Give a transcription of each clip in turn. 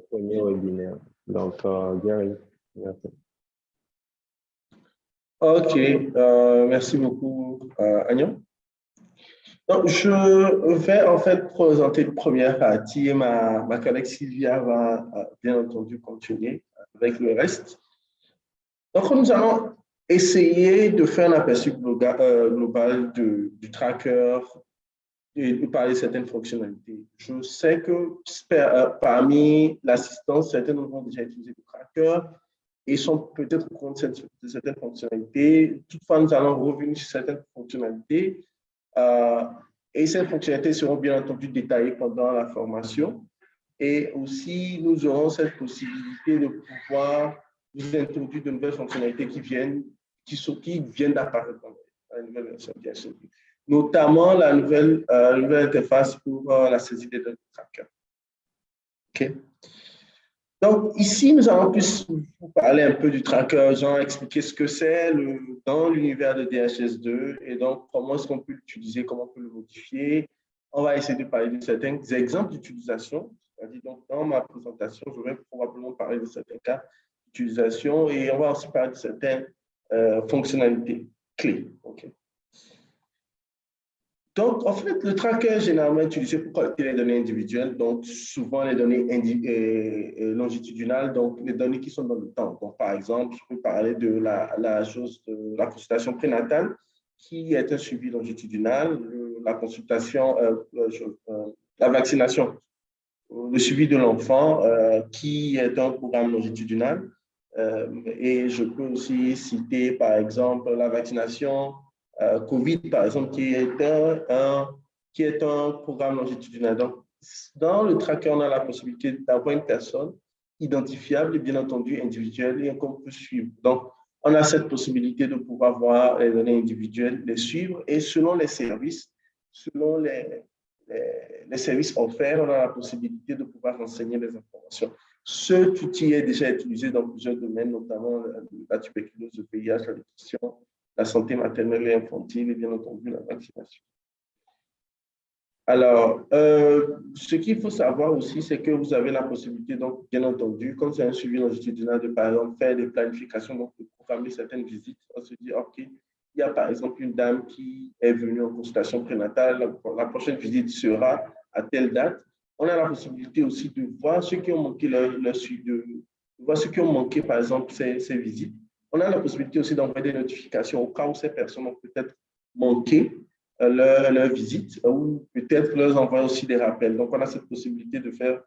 premier webinaire. Donc, Gary, merci. OK, merci beaucoup, Agnon. Donc, je vais en fait présenter une première partie et ma, ma collègue Sylvia va bien entendu continuer avec le reste. Donc, nous allons essayer de faire un aperçu euh, global, du tracker et parler de certaines fonctionnalités. Je sais que euh, parmi l'assistance, certains ont déjà utilisé le tracker et sont peut-être au compte de certaines fonctionnalités. Toutefois, nous allons revenir sur certaines fonctionnalités euh, et ces fonctionnalités seront bien entendu détaillées pendant la formation. Et aussi, nous aurons cette possibilité de pouvoir vous introduire de nouvelles fonctionnalités qui viennent, qui, qui viennent d'apparaître dans la nouvelle version, bien sûr. Notamment la nouvelle, euh, interface pour euh, la saisie des données tracker. Donc, ici, nous allons plus vous parler un peu du tracker, genre expliquer ce que c'est dans l'univers de DHS2 et donc comment est-ce qu'on peut l'utiliser, comment on peut le modifier. On va essayer de parler de certains exemples d'utilisation. Donc, dans ma présentation, je vais probablement parler de certains cas d'utilisation et on va aussi parler de certaines euh, fonctionnalités clés. Donc, en fait, le tracker est généralement utilisé pour collecter les données individuelles, donc souvent les données euh, euh, longitudinales, donc les données qui sont dans le temps. Donc, par exemple, je peux parler de la, chose la consultation prénatale, qui est un suivi longitudinal, la consultation, euh, la vaccination, le suivi de l'enfant, qui est un programme longitudinal. et je peux aussi citer, par exemple, la vaccination euh, COVID, par exemple, qui est un, qui est un programme longitudinal. Donc, dans le tracker, on a la possibilité d'avoir une personne identifiable et bien entendu individuelle et qu'on peut suivre. Donc, on a cette possibilité de pouvoir voir les données individuelles, les suivre et selon les services, selon les, les, services offerts, on a la possibilité de pouvoir renseigner les informations. Ce outil est déjà utilisé dans plusieurs domaines, notamment la tuberculose, le VIH, la nutrition, la santé maternelle et infantile et bien entendu la vaccination. Alors, euh, ce qu'il faut savoir aussi, c'est que vous avez la possibilité, donc, bien entendu, quand c'est un suivi longitudinal, de par exemple faire des planifications, donc de programmer certaines visites. On se dit, OK, il y a par exemple une dame qui est venue en consultation prénatale, la prochaine visite sera à telle date. On a la possibilité aussi de voir ceux qui ont manqué leur, de voir ceux qui ont manqué, par exemple, ces visites on a la possibilité aussi d'envoyer des notifications au cas où ces personnes ont peut-être manqué euh, leur, visite ou peut-être leur envoyer aussi des rappels. Donc, on a cette possibilité de faire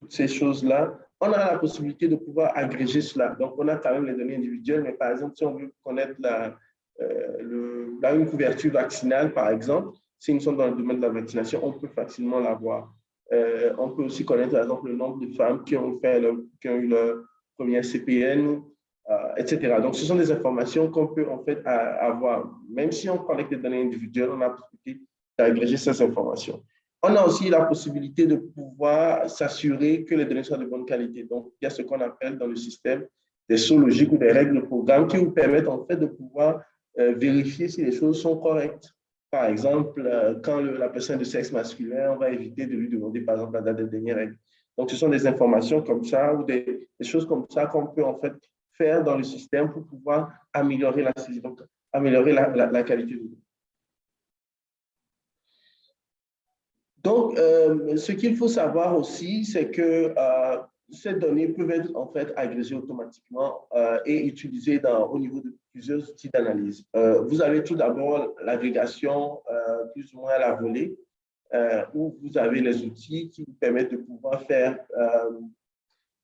toutes ces choses-là. On a la possibilité de pouvoir agréger cela. Donc, on a quand même les données individuelles, mais par exemple, si on veut connaître la, euh, une couverture vaccinale, par exemple, si nous sommes dans le domaine de la vaccination, on peut facilement l'avoir. Euh, on peut aussi connaître, par exemple, le nombre de femmes qui ont, fait qui ont eu leur première CPN, euh, etc. Donc, ce sont des informations qu'on peut en fait avoir. Même si on collecte des données individuelles, on a la possibilité d'agréger ces informations. On a aussi la possibilité de pouvoir s'assurer que les données soient de bonne qualité. Donc, il y a ce qu'on appelle dans le système des sauts logiques ou des règles de programme qui vous permettent en fait de pouvoir euh, vérifier si les choses sont correctes. Par exemple, euh, quand la personne est de sexe masculin, on va éviter de lui demander par exemple la date des dernières règles. Donc, ce sont des informations comme ça ou des, des choses comme ça qu'on peut en fait faire dans le système pour pouvoir améliorer la donc améliorer la, qualité de l'eau. Donc, euh, ce qu'il faut savoir aussi, c'est que euh, ces données peuvent être en fait agrégées automatiquement euh, et utilisées dans, au niveau de plusieurs outils d'analyse. vous avez tout d'abord l'agrégation plus ou moins à la volée, où vous avez les outils qui vous permettent de pouvoir faire,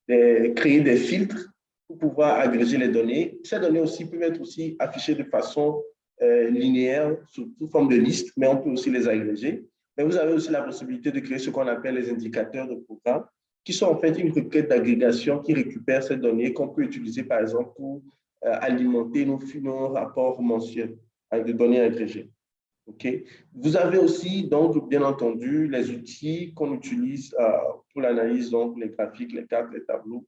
créer des filtres pour pouvoir agréger les données. Ces données aussi peuvent être aussi affichées de façon euh, linéaire sous, forme de liste, mais on peut aussi les agréger. Mais vous avez aussi la possibilité de créer ce qu'on appelle les indicateurs de programme, qui sont en fait une requête d'agrégation qui récupère ces données qu'on peut utiliser par exemple pour euh, alimenter nos, nos rapports mensuels avec des données agrégées. Okay. Vous avez aussi, donc, bien entendu, les outils qu'on utilise euh, pour l'analyse, donc les graphiques, les cartes, les tableaux,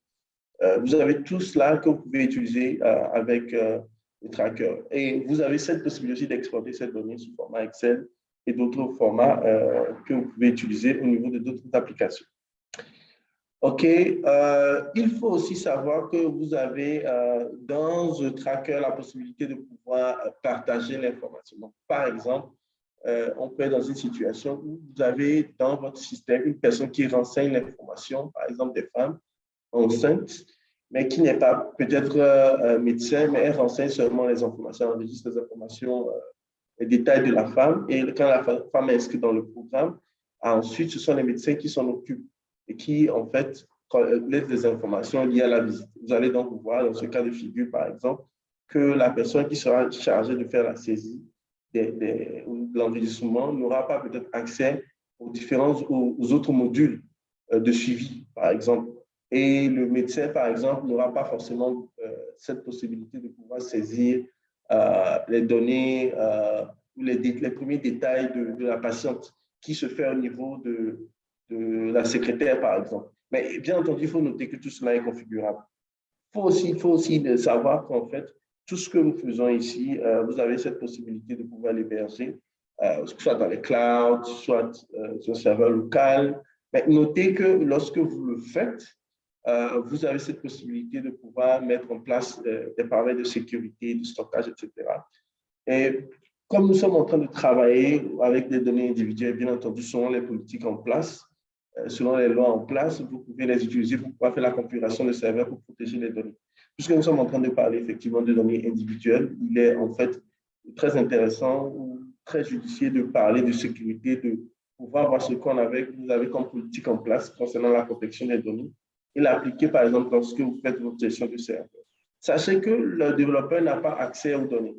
vous avez tout cela que vous pouvez utiliser euh, avec euh, le tracker. Et vous avez cette possibilité d'exporter cette donnée sous format Excel et d'autres formats que vous pouvez utiliser au niveau de d'autres applications. OK. Euh, il faut aussi savoir que vous avez euh, dans The Tracker la possibilité de pouvoir partager l'information. Par exemple, euh, on peut être dans une situation où vous avez dans votre système une personne qui renseigne l'information, par exemple des femmes enceintes, mais qui n'est pas peut-être médecin, mais elle renseigne seulement les informations, elle enregistre les informations, les détails de la femme. Et quand la femme est inscrite dans le programme, ensuite, ce sont les médecins qui s'en occupent et qui, en fait, laissent des informations liées à la visite. Vous allez donc voir, dans ce cas de figure, par exemple, que la personne qui sera chargée de faire la saisie des, de l'enregistrement n'aura pas peut-être accès aux différents aux, autres modules euh, de suivi, par exemple. Et le médecin, par exemple, n'aura pas forcément euh, cette possibilité de pouvoir saisir euh, les données ou les, premiers détails de, la patiente qui se fait au niveau de, la secrétaire, par exemple. Mais bien entendu, il faut noter que tout cela est configurable. Il faut aussi, savoir qu'en fait, tout ce que nous faisons ici, euh, vous avez cette possibilité de pouvoir l'héberger, euh, soit dans les clouds, soit euh, sur un serveur local. Mais notez que lorsque vous le faites, vous avez cette possibilité de pouvoir mettre en place des paramètres de sécurité, de stockage, etc. Et comme nous sommes en train de travailler avec des données individuelles, bien entendu, selon les politiques en place, euh, selon les lois en place, vous pouvez les utiliser pour pouvoir faire la configuration de serveurs pour protéger les données. Puisque nous sommes en train de parler effectivement de données individuelles, il est en fait très intéressant ou très judicieux de parler de sécurité, de pouvoir voir ce qu'on avait, vous avez comme politique en place concernant la protection des données et l'appliquer par exemple lorsque vous faites votre gestion de serveur. Sachez que le développeur n'a pas accès aux données.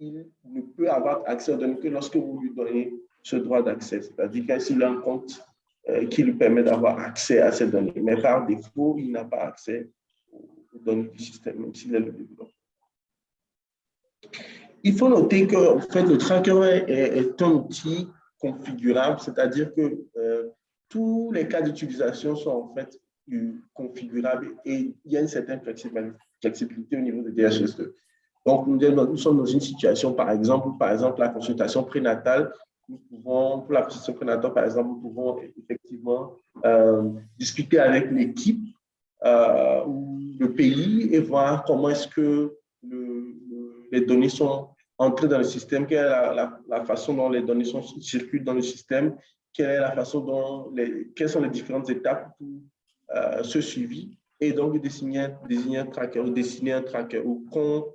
Il ne peut avoir accès aux données que lorsque vous lui donnez ce droit d'accès. C'est-à-dire qu'il a un compte euh, qui lui permet d'avoir accès à ces données. Mais par défaut, il n'a pas accès aux données du système, même s'il est le développeur. Il faut noter que en fait, le tracker est, un outil configurable, c'est-à-dire que euh, tous les cas d'utilisation sont en fait configurables et il y a une certaine flexibilité au niveau de DHS2. Donc, nous, sommes dans une situation, par exemple, par exemple, la consultation prénatale, nous pouvons, pour la consultation prénatale, par exemple, nous pouvons effectivement euh, discuter avec l'équipe euh, ou le pays et voir comment est-ce que les données sont entrées dans le système, quelle est la, façon dont les données circulent dans le système, quelle est la façon dont les, quelles sont les différentes étapes pour euh, ce suivi, et donc désigner, désigner un tracker ou dessiner un tracker ou qu'on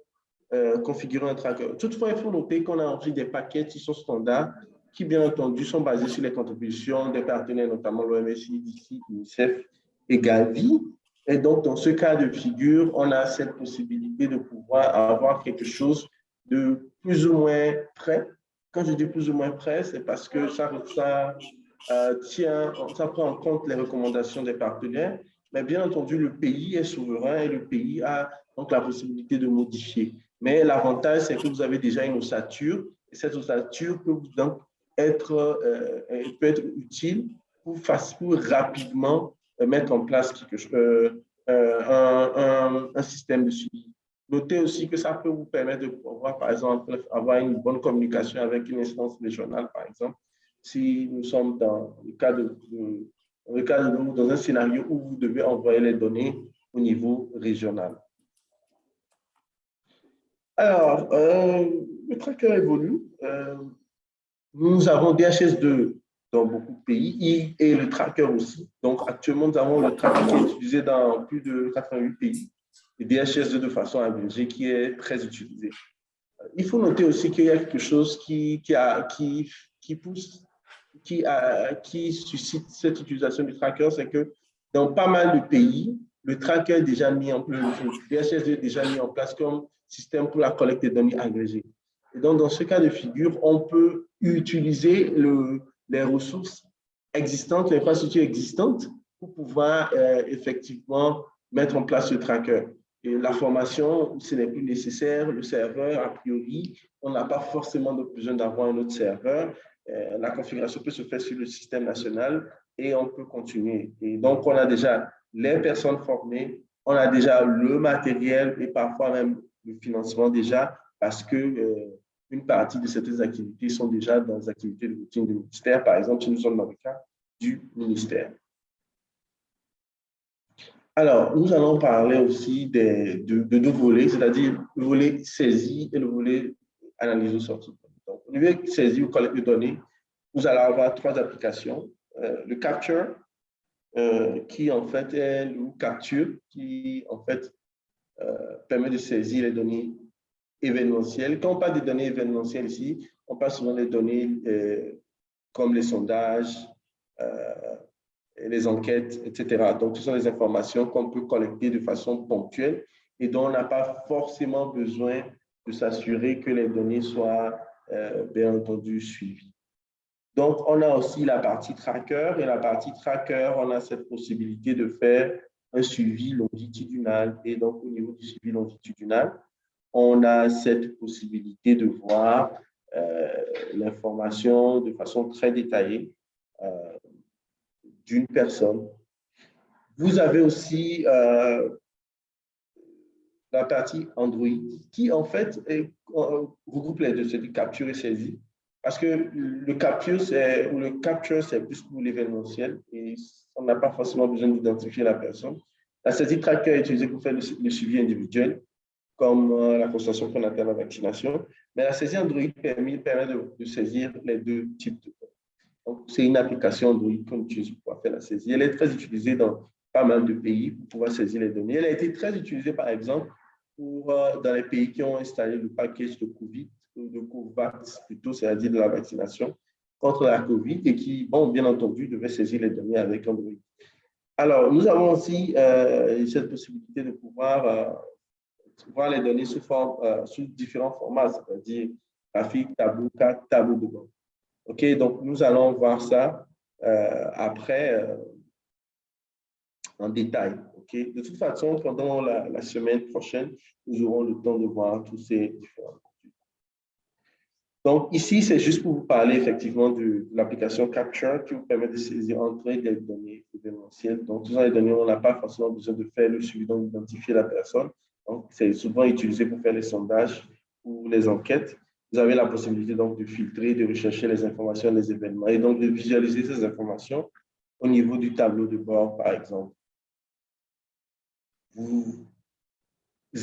euh, configurer un tracker. Toutefois, il faut noter qu'on a ensuite des paquets qui sont standards, qui bien entendu sont basés sur les contributions des partenaires, notamment l'OMS, IDC, UNICEF et Gavi. Et donc, dans ce cas de figure, on a cette possibilité de pouvoir avoir quelque chose de plus ou moins prêt. Quand je dis plus ou moins prêt, c'est parce que ça, ça euh, tient, ça prend en compte les recommandations des partenaires, mais bien entendu, le pays est souverain et le pays a donc la possibilité de modifier. Mais l'avantage, c'est que vous avez déjà une ossature, et cette ossature peut donc être, euh, peut être utile pour, pour rapidement euh, mettre en place un, système de suivi. Notez aussi que ça peut vous permettre de pouvoir, par exemple, avoir une bonne communication avec une instance régionale, par exemple, si nous sommes dans le cas de, dans, un scénario où vous devez envoyer les données au niveau régional. Alors, euh, le tracker évolue. Euh, nous avons DHS2 dans beaucoup de pays et le tracker aussi. Donc, actuellement, nous avons le tracker qui est utilisé dans plus de 88 pays et DHS2 de façon abrégée qui est très utilisé. Il faut noter aussi qu'il y a quelque chose qui, qui, qui, pousse, qui, qui suscite cette utilisation du tracker, c'est que dans pas mal de pays, le tracker est déjà mis en place, le DHS2 est déjà mis en place comme système pour la collecte des données agrégées. Et donc, dans ce cas de figure, on peut utiliser le, les ressources existantes, les infrastructures existantes pour pouvoir euh, effectivement mettre en place ce tracker. La formation, ce n'est plus nécessaire. Le serveur, a priori, on n'a pas forcément besoin d'avoir un autre serveur. Euh, la configuration peut se faire sur le système national et on peut continuer. Et donc, on a déjà les personnes formées, on a déjà le matériel et parfois même le financement déjà, parce que euh, une partie de certaines activités sont déjà dans les activités de routine du ministère. Par exemple, si nous sommes dans le cas du ministère. Alors, nous allons parler aussi de, deux volets, c'est-à-dire le volet saisie et le volet analyse de sortie. Donc, au niveau saisie ou collecte de données, vous allez avoir trois applications. Euh, le capture, euh, qui en fait est le capture, qui en fait euh, permet de saisir les données événementielles. Quand on parle de données événementielles ici, on parle souvent des données comme les sondages, les enquêtes, etc. Donc, ce sont des informations qu'on peut collecter de façon ponctuelle et dont on n'a pas forcément besoin de s'assurer que les données soient euh, bien entendu suivies. Donc, on a aussi la partie tracker et la partie tracker, on a cette possibilité de faire un suivi longitudinal et donc au niveau du suivi longitudinal, on a cette possibilité de voir euh, l'information de façon très détaillée euh, d'une personne. Vous avez aussi euh, la partie Android qui, en fait, euh, regroupe les deux, c'est du capture et saisie. Parce que le capture, c'est le capture, c'est plus pour l'événementiel et on n'a pas forcément besoin d'identifier la personne. La saisie tracker est utilisée pour faire le, suivi individuel, comme euh, la constatation prénatale à la vaccination. Mais la saisie Android permet, permet de, de, saisir les deux types de c'est une application Android qu'on utilise pour pouvoir faire la saisie. Elle est très utilisée dans pas mal de pays pour pouvoir saisir les données. Elle a été très utilisée, par exemple, euh, dans les pays qui ont installé le package de COVID, de COVAX plutôt, c'est-à-dire de la vaccination contre la COVID et qui, bon, bien entendu, devaient saisir les données avec Android. Alors, nous avons aussi euh, cette possibilité de pouvoir euh, voir les données sous différents formats, c'est-à-dire graphique, tableau 4, tableau de bord. OK, donc nous allons voir ça euh, après euh, en détail. OK, de toute façon, pendant la, semaine prochaine, nous aurons le temps de voir tous ces différents donc, ici, c'est juste pour vous parler effectivement de, l'application Capture qui vous permet de saisir, entrer des données événementielles. Donc, les données, on n'a pas forcément besoin de faire le suivi, d'identifier la personne. Donc, c'est souvent utilisé pour faire les sondages ou les enquêtes vous avez la possibilité donc de filtrer, de rechercher les informations, les événements et donc de visualiser ces informations au niveau du tableau de bord, par exemple. Vous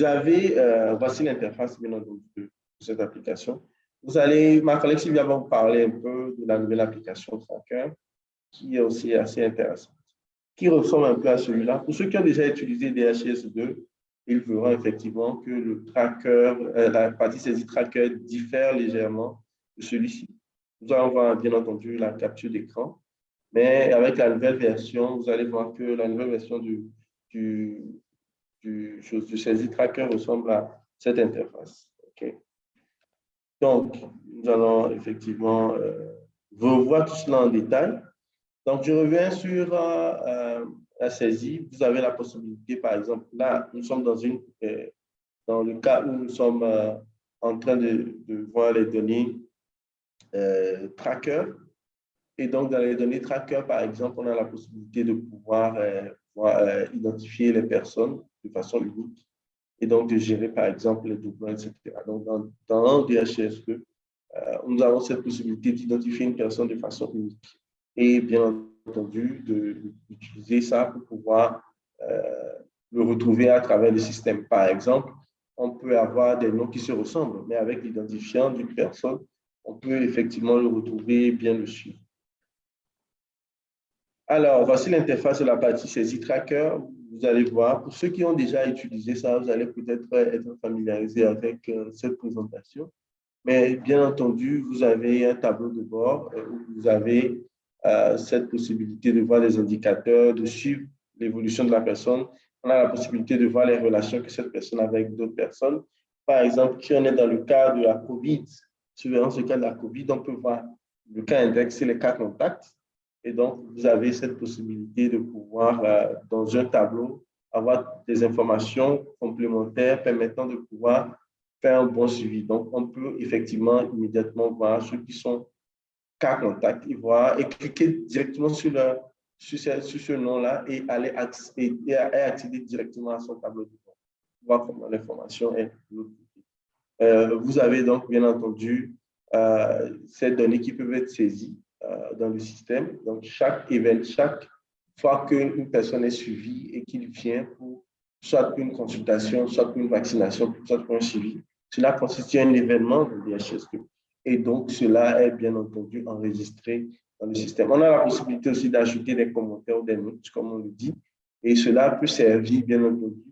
avez, euh, voici l'interface de cette application. Vous allez, ma collègue Sylvia va vous parler un peu de la nouvelle application Tracker, qui est aussi assez intéressante, qui ressemble un peu à celui-là. Pour ceux qui ont déjà utilisé DHS2, il verront effectivement que le tracker, euh, la partie saisie tracker diffère légèrement de celui-ci. Nous allons voir bien entendu la capture d'écran, mais avec la nouvelle version, vous allez voir que la nouvelle version du, saisie tracker ressemble à cette interface. Donc, nous allons effectivement euh, revoir tout cela en détail. Donc, je reviens sur euh la saisie, vous avez la possibilité, par exemple, là, nous sommes dans, une, euh, dans le cas où nous sommes euh, en train de, voir les données euh, tracker. Et donc, dans les données tracker, par exemple, on a la possibilité de pouvoir, identifier les personnes de façon unique et donc de gérer, par exemple, les doublons, etc. Donc, dans, dans DHSE, nous avons cette possibilité d'identifier une personne de façon unique. Et bien entendu d'utiliser ça pour pouvoir euh, le retrouver à travers le système. Par exemple, on peut avoir des noms qui se ressemblent, mais avec l'identifiant d'une personne, on peut effectivement le retrouver et bien le suivre. Alors, voici l'interface de la partie saisie tracker. Vous allez voir, pour ceux qui ont déjà utilisé ça, vous allez peut-être être familiarisé avec euh, cette présentation. Mais bien entendu, vous avez un tableau de bord euh, où vous avez cette possibilité de voir les indicateurs, de suivre l'évolution de la personne. On a la possibilité de voir les relations que cette personne a avec d'autres personnes. Par exemple, si on est dans le cas de la COVID, dans ce cas de la COVID, on peut voir le cas indexé, les cas contacts. Et donc, vous avez cette possibilité de pouvoir, euh, dans un tableau, avoir des informations complémentaires permettant de pouvoir faire un bon suivi. Donc, on peut effectivement immédiatement voir ceux qui sont contact, et voir et cliquer directement sur, le, sur ce, nom-là et aller accéder, et accéder directement à son tableau de bord. Voir comment l'information est vous avez donc bien entendu ces données qui peuvent être saisies dans le système. Donc, chaque événement, chaque fois qu'une personne est suivie et qu'il vient pour soit une consultation, soit une vaccination, soit pour un suivi, cela constitue un événement de DHS2. Et donc, cela est bien entendu enregistré dans le système. On a la possibilité aussi d'ajouter des commentaires ou des notes, comme on le dit, et cela peut servir, bien entendu,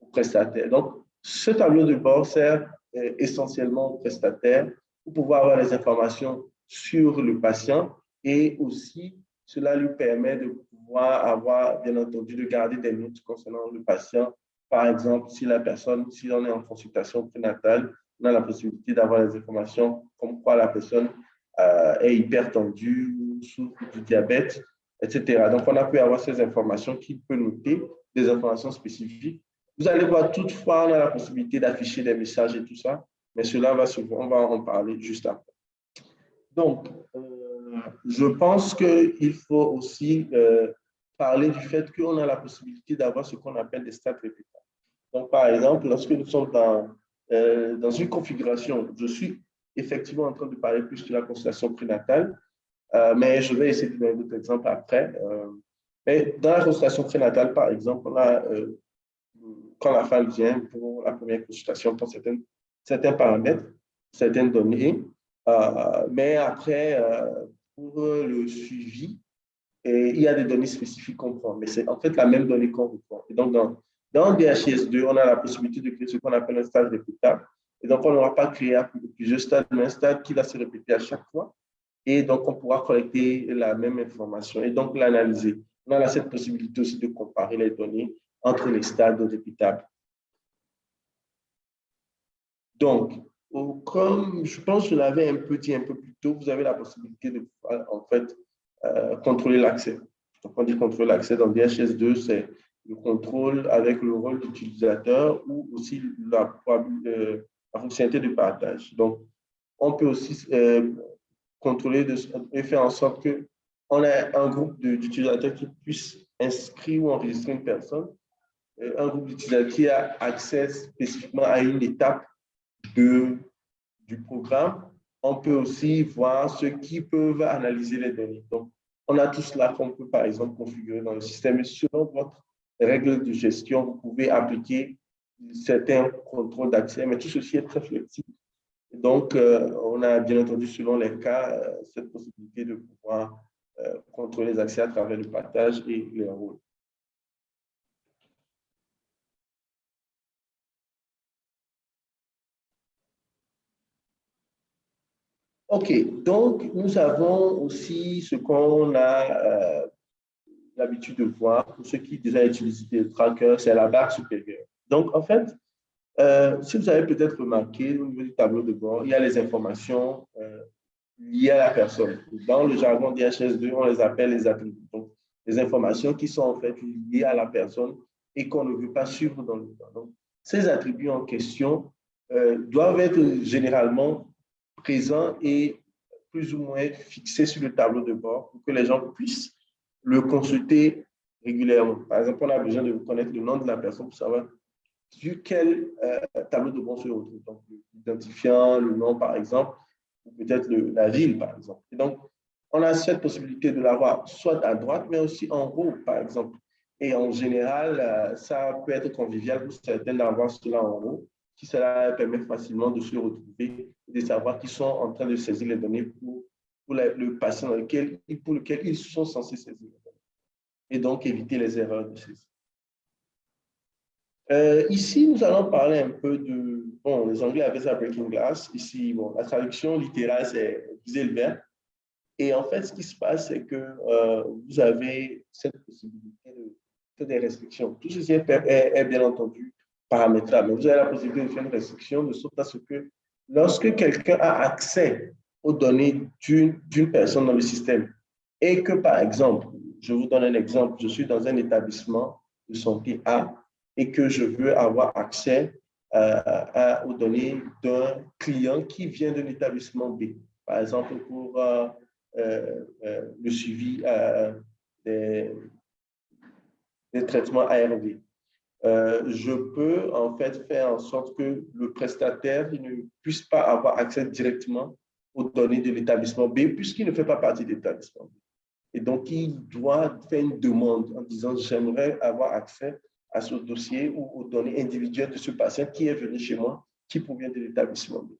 aux prestataires. Donc, ce tableau de bord sert euh, essentiellement aux prestataires pour pouvoir avoir les informations sur le patient et aussi cela lui permet de pouvoir avoir, bien entendu, de garder des notes concernant le patient. Par exemple, si la personne, si on est en consultation prénatale, on a la possibilité d'avoir les informations comme quoi la personne euh, est hypertendue ou souffre du diabète, etc. Donc, on a pu avoir ces informations qui peut noter des informations spécifiques. Vous allez voir, toutefois, on a la possibilité d'afficher des messages et tout ça, mais cela va souvent, on va en parler juste après. Donc, euh, je pense qu'il faut aussi euh, parler du fait qu'on a la possibilité d'avoir ce qu'on appelle des stats répétables. Donc, par exemple, lorsque nous sommes dans, euh, dans une configuration, je suis effectivement en train de parler plus de la constellation prénatale, euh, mais je vais essayer de donner d'autres exemples après. mais dans la constellation prénatale, par exemple, on a, quand la femme vient pour la première consultation pour certains, certains paramètres, certaines données, mais après, pour le suivi, il y a des données spécifiques qu'on prend, mais c'est en fait la même donnée qu'on reprend. Et donc, dans, dans DHIS2, on a la possibilité de créer ce qu'on appelle un stade répétable. Et donc, on n'aura pas créé plusieurs stades, mais un stade qui va se répéter à chaque fois. Et donc, on pourra collecter la même information et donc l'analyser. On a cette possibilité aussi de comparer les données entre les stades répétables. Donc, comme je pense que je l'avais un peu dit un peu plus tôt, vous avez la possibilité de en fait euh, contrôler l'accès. Donc, on dit contrôler l'accès dans DHS2, c'est le contrôle avec le rôle d'utilisateur ou aussi la, euh, la, fonctionnalité de partage. Donc, on peut aussi euh, contrôler et faire en sorte qu'on ait un groupe d'utilisateurs qui puisse inscrire ou enregistrer une personne, un groupe d'utilisateurs qui a accès spécifiquement à une étape de, du programme, on peut aussi voir ceux qui peuvent analyser les données. Donc, on a tout cela qu'on peut, par exemple, configurer dans le système. Et selon votre règle de gestion, vous pouvez appliquer certains contrôles d'accès, mais tout ceci est très flexible. Donc, euh, on a bien entendu, selon les cas, euh, cette possibilité de pouvoir euh, contrôler les accès à travers le partage et les rôles. OK, donc nous avons aussi ce qu'on a l'habitude de voir pour ceux qui déjà utilisent le tracker, c'est la barre supérieure. Donc, en fait, euh, si vous avez peut-être remarqué au niveau du tableau de bord, il y a les informations euh, liées à la personne. Dans le jargon DHS2, on les appelle les attributs. Donc, les informations qui sont en fait liées à la personne et qu'on ne veut pas suivre dans le temps. Donc, ces attributs en question doivent être généralement présent et plus ou moins fixé sur le tableau de bord pour que les gens puissent le consulter régulièrement. Par exemple, on a besoin de connaître le nom de la personne pour savoir sur quel euh, tableau de bord se retrouve. Donc, l'identifiant, le nom, par exemple, ou peut-être la ville, par exemple. Et donc, on a cette possibilité de l'avoir soit à droite, mais aussi en haut, par exemple. Et en général, euh, ça peut être convivial pour certains d'avoir cela en haut qui cela permet facilement de se retrouver et de savoir qu'ils sont en train de saisir les données pour, pour le patient lequel, pour lequel ils sont censés saisir. Et donc éviter les erreurs de saisie. Euh, ici, nous allons parler un peu de, bon, les Anglais avaient ça Breaking Glass. Ici, bon, la traduction littérale, c'est viser le verre. Et en fait, ce qui se passe, c'est que euh, vous avez cette possibilité de, des restrictions. Tout ceci est, est bien entendu paramétrable. Mais vous avez la possibilité de faire une restriction de sorte à ce que lorsque quelqu'un a accès aux données d'une personne dans le système et que, par exemple, je vous donne un exemple, je suis dans un établissement de santé A et que je veux avoir accès euh, aux données d'un client qui vient de l'établissement B, par exemple pour euh, euh, le suivi des, des, traitements ARV. je peux en fait faire en sorte que le prestataire ne puisse pas avoir accès directement aux données de l'établissement B puisqu'il ne fait pas partie de l'établissement B. Et donc, il doit faire une demande en disant « j'aimerais avoir accès à ce dossier ou aux données individuelles de ce patient qui est venu chez moi, qui provient de l'établissement B. »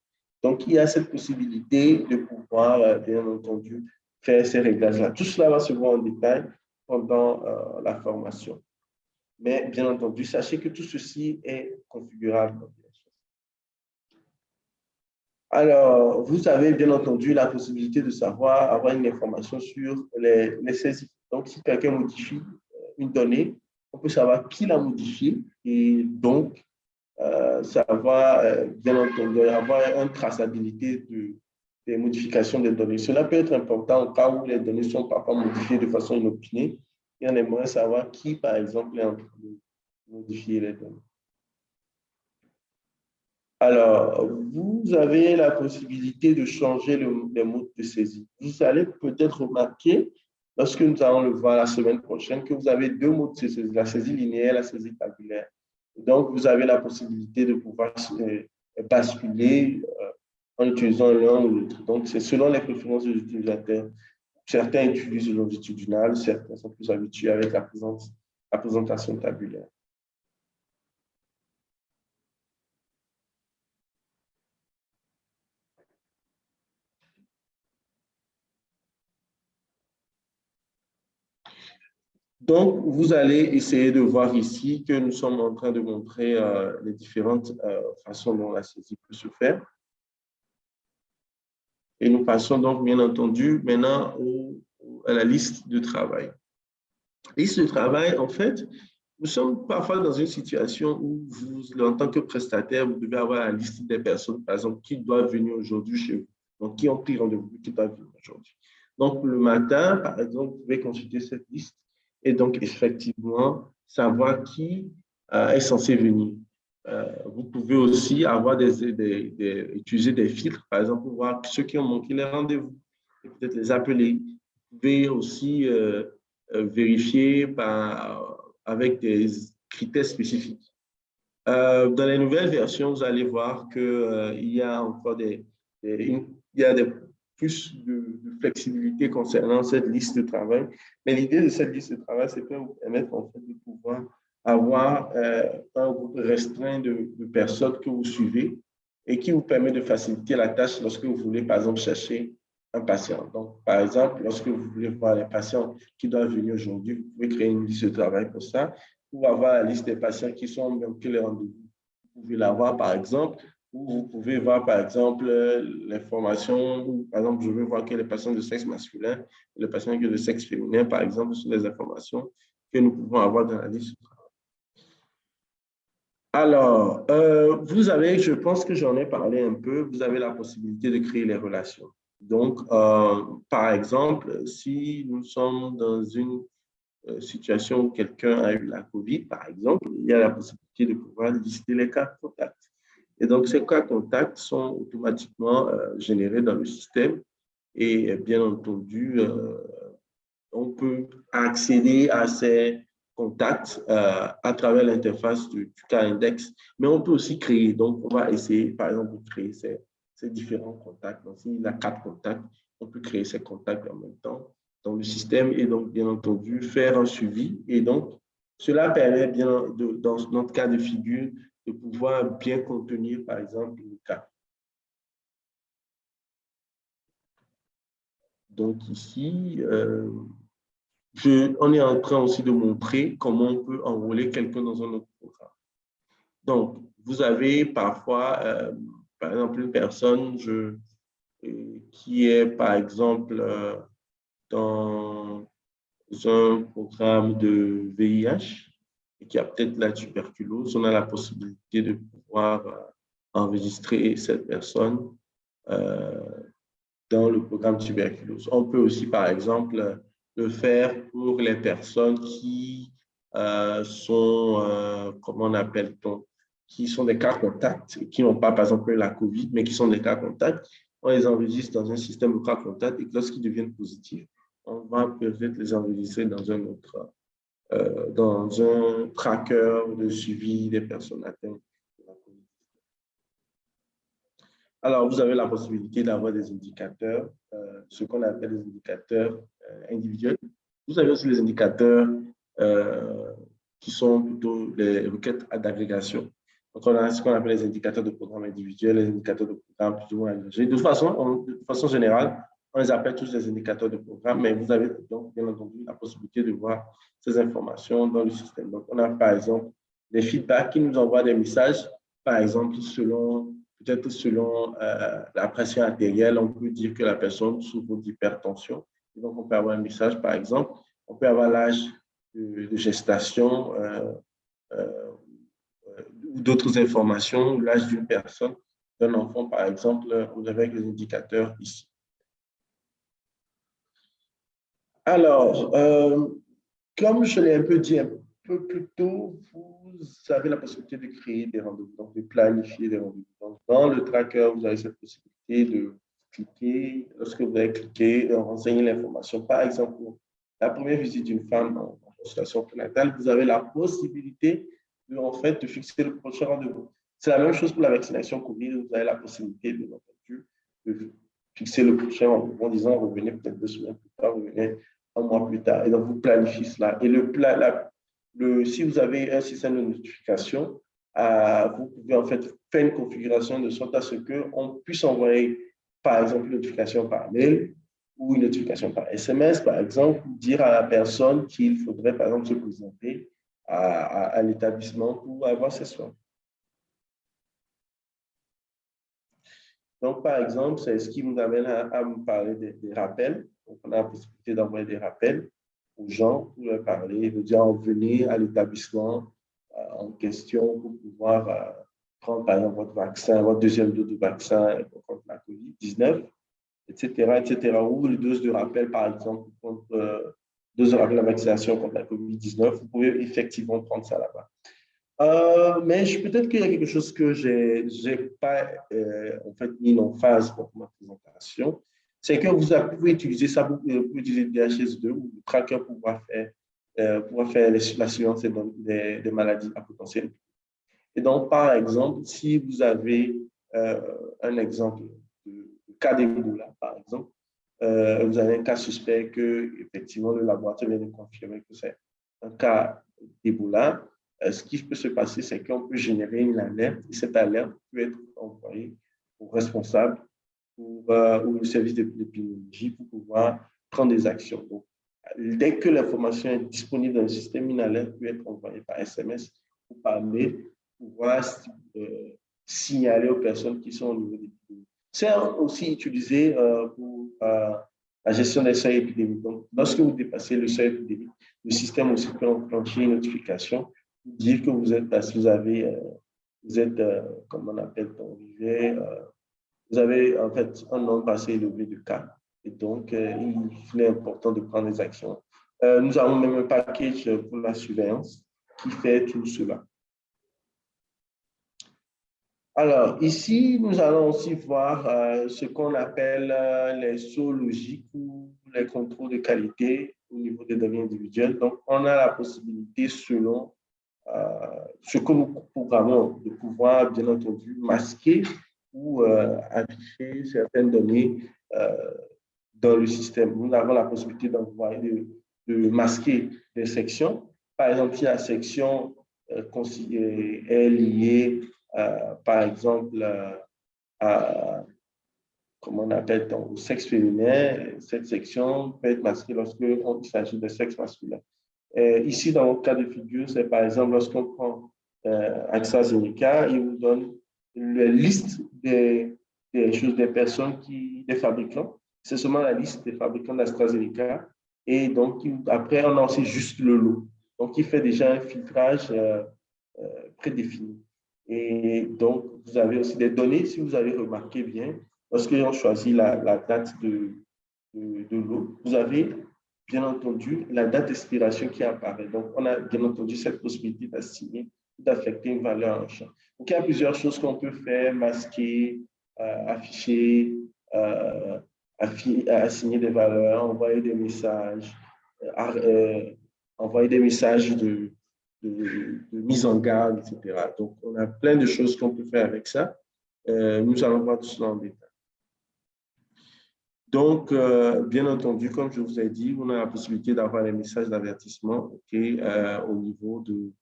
Donc, il y a cette possibilité de pouvoir, euh, bien entendu, faire ces réglages-là. Tout cela va se voir en détail pendant euh, la formation. Mais bien entendu, sachez que tout ceci est configurable. Alors, vous avez bien entendu la possibilité de savoir, avoir une information sur les, les saisies. Donc, si quelqu'un modifie euh, une donnée, on peut savoir qui l'a modifiée et donc euh, savoir, euh, bien entendu, avoir une traçabilité de, des modifications des données. Cela peut être important au cas où les données sont parfois modifiées de façon inopinée et on aimerait savoir qui, par exemple, est en train de modifier les données. Alors, vous avez la possibilité de changer le, les modes de saisie. Vous allez peut-être remarquer, lorsque nous allons le voir la semaine prochaine, que vous avez deux modes de saisie, la saisie linéaire et la saisie tabulaire. Donc, vous avez la possibilité de pouvoir euh, basculer euh, en utilisant l'un ou l'autre. Donc, c'est selon les préférences des utilisateurs. Certains utilisent le longitudinal, certains sont plus habitués avec la, la présentation tabulaire. Donc, vous allez essayer de voir ici que nous sommes en train de montrer euh, les différentes euh, façons dont la saisie peut se faire. Et nous passons donc, bien entendu, maintenant à la liste de travail. Liste de travail, en fait, nous sommes parfois dans une situation où vous, en tant que prestataire, vous devez avoir la liste des personnes, par exemple, qui doivent venir aujourd'hui chez vous. Donc, qui ont pris rendez-vous, qui doivent venir aujourd'hui. Donc, le matin, par exemple, vous pouvez consulter cette liste et donc, effectivement, savoir qui euh, est censé venir. Euh, vous pouvez aussi avoir des, utiliser des filtres, par exemple, pour voir ceux qui ont manqué les rendez-vous et peut-être les appeler. Vous pouvez aussi euh, vérifier avec des critères spécifiques. dans les nouvelles versions, vous allez voir qu'il y a encore des, il y a des plus de, flexibilité concernant cette liste de travail. Mais l'idée de cette liste de travail, c'est pour vous permettre en fait, de pouvoir avoir euh, un groupe restreint de, personnes que vous suivez et qui vous permet de faciliter la tâche lorsque vous voulez, par exemple, chercher un patient. Donc, par exemple, lorsque vous voulez voir les patients qui doivent venir aujourd'hui, vous pouvez créer une liste de travail pour ça, ou avoir la liste des patients qui sont que les rendez-vous. Vous pouvez l'avoir, par exemple, vous pouvez voir, par exemple, l'information, par exemple, je veux voir que les patients de sexe masculin les patients de sexe féminin, par exemple, sont les informations que nous pouvons avoir dans la liste. Alors, euh, vous avez, je pense que j'en ai parlé un peu, vous avez la possibilité de créer les relations. Donc, euh, par exemple, si nous sommes dans une euh, situation où quelqu'un a eu la COVID, par exemple, il y a la possibilité de pouvoir lister les cas de contact. Et donc, ces cas contacts sont automatiquement euh, générés dans le système et bien entendu, euh, on peut accéder à ces contacts euh, à travers l'interface du, cas index, mais on peut aussi créer. Donc, on va essayer, par exemple, de créer ces, différents contacts. Donc, s'il a quatre contacts, on peut créer ces contacts en même temps dans le système et donc, bien entendu, faire un suivi. Et donc, cela permet bien, dans notre cas de figure, de pouvoir bien contenir, par exemple, le cas. Donc ici, euh, je, on est en train aussi de montrer comment on peut enrôler quelqu'un dans un autre programme. Donc, vous avez parfois, euh, par exemple, une personne euh, qui est, par exemple, dans un programme de VIH, et qui a peut-être la tuberculose, on a la possibilité de pouvoir euh, enregistrer cette personne euh, dans le programme tuberculose. On peut aussi, par exemple, le faire pour les personnes qui euh, sont, comment on appelle-t-on, qui sont des cas contacts, qui n'ont pas, par exemple, la COVID, mais qui sont des cas contacts. On les enregistre dans un système de cas contacts et lorsqu'ils deviennent positifs, on va peut-être les enregistrer dans un autre euh, dans un tracker de suivi des personnes atteintes. Alors, vous avez la possibilité d'avoir des indicateurs, euh, ce qu'on appelle des indicateurs individuels. Vous avez aussi les indicateurs qui sont plutôt les requêtes d'agrégation. Donc, on a ce qu'on appelle les indicateurs de programme individuels, les indicateurs de programme plus ou moins agrégés. De de façon générale, on les appelle tous les indicateurs de programme, mais vous avez donc bien entendu la possibilité de voir ces informations dans le système. Donc, on a par exemple des feedbacks qui nous envoient des messages, par exemple, selon peut-être selon euh, la pression artérielle, on peut dire que la personne souffre d'hypertension. Donc, on peut avoir un message, par exemple, on peut avoir l'âge de, gestation euh, euh, ou d'autres informations, l'âge d'une personne, d'un enfant, par exemple, vous avez les indicateurs ici. Alors, euh, comme je l'ai un peu dit un peu plus tôt, vous avez la possibilité de créer des rendez-vous, de planifier des rendez-vous. dans le tracker, vous avez cette possibilité de cliquer, lorsque vous avez cliqué, de renseigner l'information. Par exemple, la première visite d'une femme en, consultation prénatale, vous avez la possibilité de, en fait, de fixer le prochain rendez-vous. C'est la même chose pour la vaccination Covid, vous avez la possibilité, de, de fixer le prochain rendez-vous en disant revenez peut-être deux semaines plus tard, revenez un mois plus tard. Et donc, vous planifiez cela. Et le, le, si vous avez un système de notification, euh, vous pouvez en fait faire une configuration de sorte à ce qu'on puisse envoyer, par exemple, une notification par mail ou une notification par SMS, par exemple, dire à la personne qu'il faudrait, par exemple, se présenter à, l'établissement pour avoir ses soins. Donc, par exemple, c'est ce qui nous amène à, me parler des rappels. Donc, on a la possibilité d'envoyer des rappels aux gens pour leur parler, de dire venez à l'établissement euh, en question pour pouvoir euh, prendre par exemple votre vaccin, votre deuxième dose de vaccin contre la COVID-19, etc., etc. Ou les doses de rappel, par exemple, contre euh, doses de la vaccination contre la COVID-19, vous pouvez effectivement prendre ça là-bas. Euh, mais peut-être qu'il y a quelque chose que je n'ai pas en fait, mis en phase pour ma présentation c'est que vous pouvez utiliser ça, vous pouvez utiliser DHS2 ou le tracker pour faire, euh, faire la surveillance des, maladies à potentiel. Et donc, par exemple, si vous avez euh, un exemple de, cas d'Ebola, par exemple, euh, vous avez un cas suspect que, effectivement, le laboratoire vient de confirmer que c'est un cas d'Ebola, ce qui peut se passer, c'est qu'on peut générer une alerte et cette alerte peut être envoyée au responsable pour, euh, ou le service d'épidémiologie pour pouvoir prendre des actions. Donc, dès que l'information est disponible dans le système, une alerte peut être envoyée par SMS ou par pour pouvoir euh, signaler aux personnes qui sont au niveau d'épidémie. C'est aussi utilisé euh, pour la gestion des seuils épidémiques. Donc, lorsque vous dépassez le seuil épidémique, le système aussi peut enclencher une notification pour dire que vous êtes, vous avez, vous êtes, comme on appelle, vous vivez vous avez en fait un nombre assez élevé de cas. Et donc, euh, il est important de prendre des actions. Euh, nous avons même un package pour la surveillance qui fait tout cela. Alors, ici, nous allons aussi voir euh, ce qu'on appelle les sauts logiques ou les contrôles de qualité au niveau des données individuelles. Donc, on a la possibilité, selon ce que nous programmons, de pouvoir, bien entendu, masquer ou euh, afficher certaines données euh, dans le système. Nous avons la possibilité de, de, masquer des sections. Par exemple, si la section euh, est liée, par exemple, à, comment on appelle, au sexe féminin, cette section peut être masquée lorsqu'il s'agit de sexe masculin. ici, dans le cas de figure, c'est par exemple lorsqu'on prend euh, AstraZeneca, il vous donne la liste des, choses, des personnes, qui, des fabricants. C'est seulement la liste des fabricants d'AstraZeneca. Et donc, après, on a aussi juste le lot. Donc, il fait déjà un filtrage euh, euh, prédéfini. Et donc, vous avez aussi des données, si vous avez remarqué bien, lorsque on choisit la, date de, de, de vous avez bien entendu la date d'expiration qui apparaît. Donc, on a bien entendu cette possibilité d'assigner d'affecter une valeur en champ. Donc, il y a plusieurs choses qu'on peut faire, masquer, euh, afficher, euh, assigner des valeurs, envoyer des messages, euh, envoyer des messages de, mise en garde, etc. Donc, on a plein de choses qu'on peut faire avec ça. Euh, nous allons voir tout cela en détail. Donc, euh, bien entendu, comme je vous ai dit, on a la possibilité d'avoir les messages d'avertissement euh, au niveau de,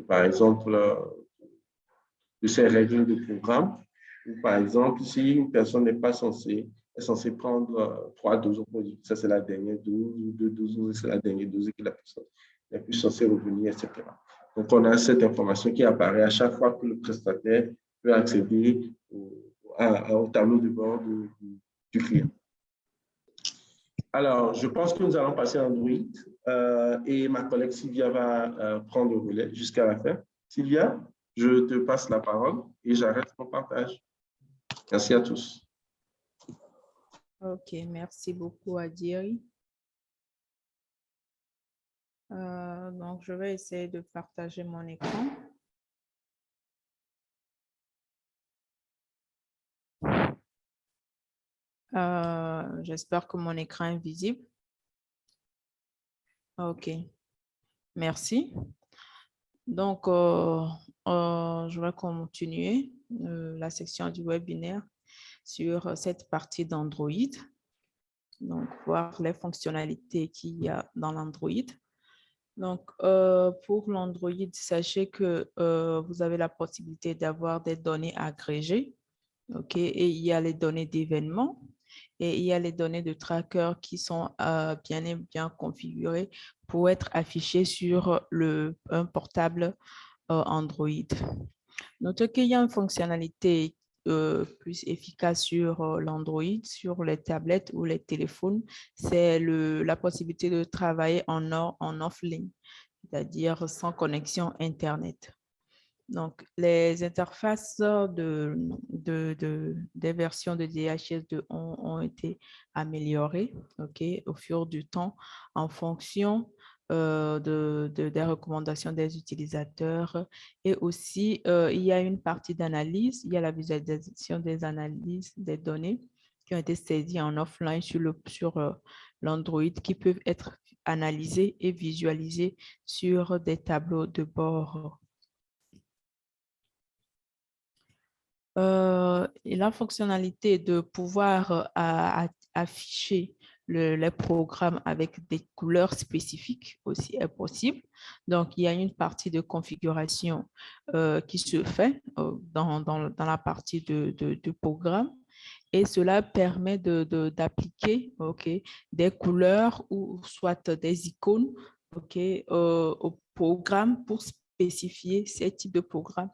par exemple, de ces règles de programme. Ou par exemple, si une personne n'est pas censée, est censée prendre trois doses, ça c'est la dernière dose, ou deux doses, c'est la dernière dose que la personne n'est plus censée revenir, etc. Donc, on a cette information qui apparaît à chaque fois que le prestataire peut accéder au, tableau de bord du client. Alors, je pense que nous allons passer à Android euh, et ma collègue Sylvia va euh, prendre le relais jusqu'à la fin. Sylvia, je te passe la parole et j'arrête mon partage. Merci à tous. OK, merci beaucoup Adiri. Euh, donc, je vais essayer de partager mon écran. J'espère que mon écran est visible. OK. Merci. Donc, euh, euh, je vais continuer la section du webinaire sur cette partie d'Android. Donc, voir les fonctionnalités qu'il y a dans l'Android. Donc, pour l'Android, sachez que vous avez la possibilité d'avoir des données agrégées. OK, et il y a les données d'événements et il y a les données de tracker qui sont euh, bien et bien configurées pour être affichées sur le, un portable euh, Android. Notez qu'il y a une fonctionnalité euh, plus efficace sur l'Android, sur les tablettes ou les téléphones, c'est la possibilité de travailler en, en offline, c'est-à-dire sans connexion Internet. Donc, les interfaces de, de, des versions de DHS2 ont, été améliorées au fur du temps en fonction euh, de, des recommandations des utilisateurs. Et aussi, euh, il y a une partie d'analyse, il y a la visualisation des analyses des données qui ont été saisies en offline sur l'Android euh, qui peuvent être analysées et visualisées sur des tableaux de bord Euh, la fonctionnalité de pouvoir euh, afficher les programmes avec des couleurs spécifiques aussi est possible. Donc, il y a une partie de configuration euh, qui se fait dans, la partie de, de, programme et cela permet d'appliquer des couleurs ou soit des icônes ok au programme pour spécifier ces types de programmes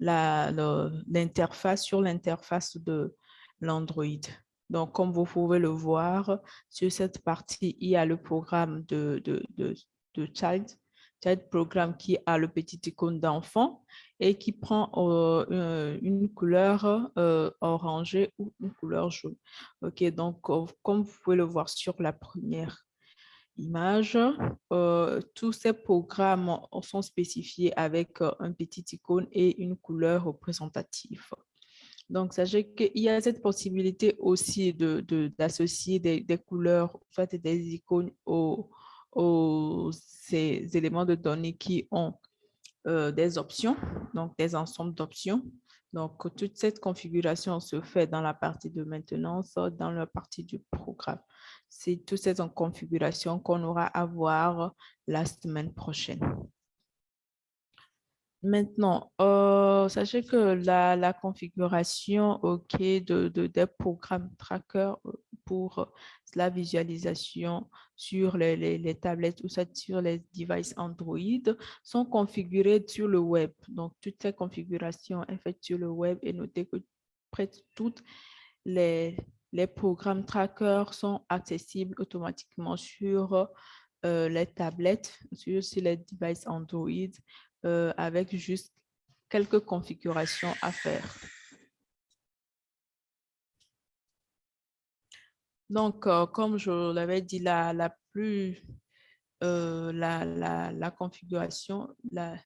l'interface sur l'interface de l'Android. Donc, comme vous pouvez le voir, sur cette partie, il y a le programme de, de, de, Child, Child Programme qui a le petit icône d'enfant et qui prend euh, une couleur euh, orangée ou une couleur jaune. OK, donc, comme vous pouvez le voir sur la première image. Euh, tous ces programmes sont spécifiés avec euh, un petit icône et une couleur représentative. Donc, sachez qu'il y a cette possibilité aussi d'associer de, des, couleurs, soit des icônes aux, ces éléments de données qui ont euh, des options, donc des ensembles d'options. Donc, toute cette configuration se fait dans la partie de maintenance, dans la partie du programme. C'est toutes ces configurations qu'on aura à voir la semaine prochaine. Maintenant, euh, sachez que la, configuration ok de, des programmes tracker euh, pour la visualisation sur les, tablettes ou sur les devices Android sont configurées sur le web. Donc, toutes ces configurations sont faites sur le web et notez que près toutes les, les programmes trackers sont accessibles automatiquement sur euh, les tablettes, sur, les devices Android, euh, avec juste quelques configurations à faire. Donc, euh, comme je l'avais dit, la, la plus, la, la, la, configuration, la,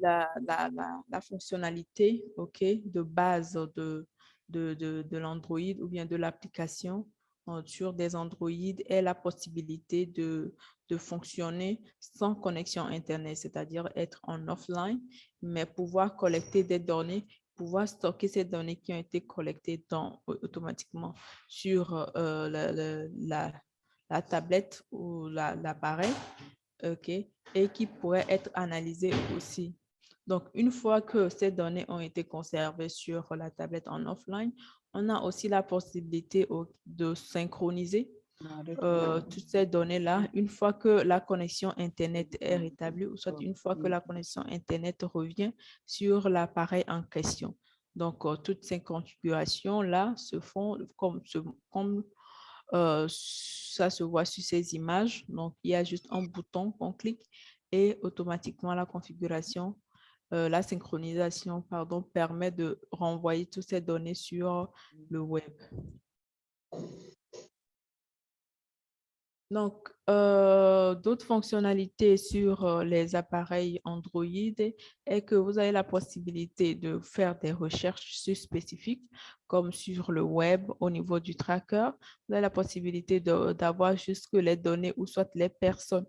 la, fonctionnalité ok, de base de, de, de, l'Android ou bien de l'application euh, sur des Android est la possibilité de, de fonctionner sans connexion Internet, c'est-à-dire être en offline, mais pouvoir collecter des données, pouvoir stocker ces données qui ont été collectées dans, automatiquement sur euh, la, la, la, tablette ou l'appareil, ok, et qui pourraient être analysées aussi. Donc, une fois que ces données ont été conservées sur la tablette en offline, on a aussi la possibilité de synchroniser euh, toutes ces données-là. Une fois que la connexion Internet est rétablie ou soit une fois que la connexion Internet revient sur l'appareil en question. Donc, euh, toutes ces configurations-là se font comme, comme euh, ça se voit sur ces images. Donc, il y a juste un bouton qu'on clique et automatiquement la configuration euh, la synchronisation pardon, permet de renvoyer toutes ces données sur le web. Donc, euh, d'autres fonctionnalités sur euh, les appareils Android est que vous avez la possibilité de faire des recherches spécifiques, comme sur le web au niveau du tracker. Vous avez la possibilité d'avoir juste les données ou soit les personnes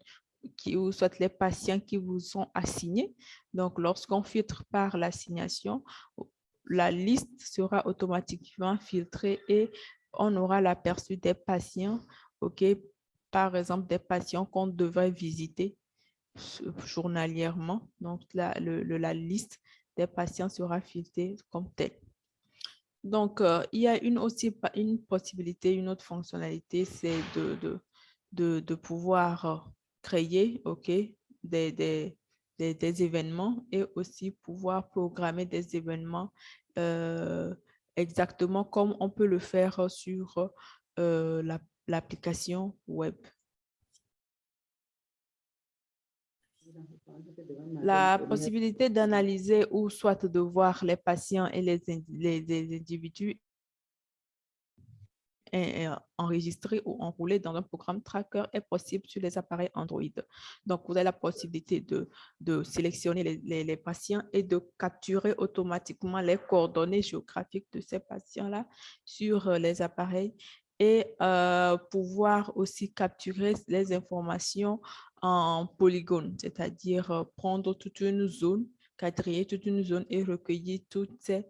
qui, ou soit les patients qui vous sont assignés. Donc, lorsqu'on filtre par l'assignation, la liste sera automatiquement filtrée et on aura l'aperçu des patients, ok, par exemple des patients qu'on devrait visiter journalièrement. Donc, la, le, la liste des patients sera filtrée comme telle. Donc, euh, il y a une aussi une possibilité, une autre fonctionnalité, c'est de, de, de, de, pouvoir créer ok, des, des, des, événements et aussi pouvoir programmer des événements euh, exactement comme on peut le faire sur euh, l'application web. La possibilité d'analyser ou soit de voir les patients et les, les, les individus enregistré ou enroulé dans un programme tracker est possible sur les appareils Android. Donc, vous avez la possibilité de, de sélectionner les, les, patients et de capturer automatiquement les coordonnées géographiques de ces patients-là sur euh, les appareils et euh, pouvoir aussi capturer les informations en polygone, c'est-à-dire euh, prendre toute une zone quadriller toute une zone et recueillir toutes ces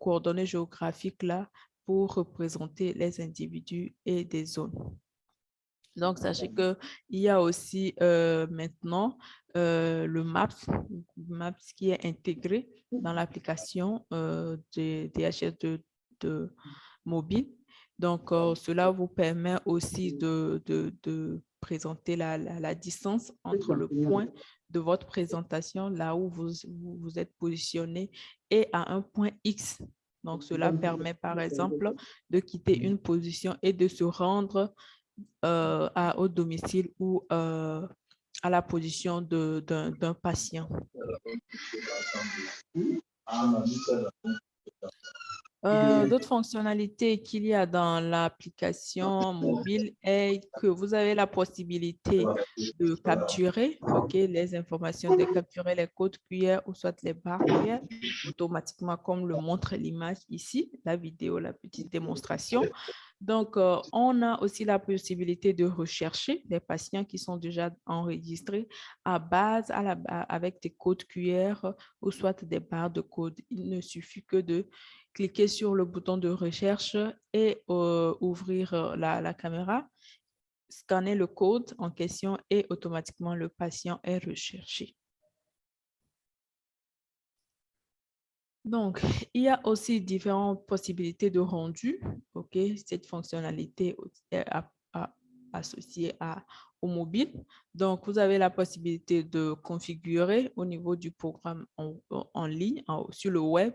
coordonnées géographiques-là pour représenter les individus et des zones. Donc, sachez qu'il y a aussi euh, maintenant euh, le MAPS, MAPS qui est intégré dans l'application euh, de DHS de, de, mobile. Donc, cela vous permet aussi de, de, de présenter la, la, distance entre le point de votre présentation, là où vous, vous êtes positionné, et à un point X donc, cela permet, par exemple, de quitter une position et de se rendre euh, à, au domicile ou euh, à la position d'un patient. Euh, d'autres fonctionnalités qu'il y a dans l'application mobile est que vous avez la possibilité de capturer les informations, de capturer les codes QR ou soit les barres QR automatiquement comme le montre l'image ici, la vidéo, la petite démonstration. Donc, euh, on a aussi la possibilité de rechercher les patients qui sont déjà enregistrés à base à la, avec des codes QR ou soit des barres de code. Il ne suffit que de cliquer sur le bouton de recherche et euh, ouvrir euh, la, caméra, scanner le code en question et automatiquement le patient est recherché. Donc, il y a aussi différentes possibilités de rendu. Cette fonctionnalité est associée à, au mobile. Donc, vous avez la possibilité de configurer au niveau du programme en, ligne, sur le web,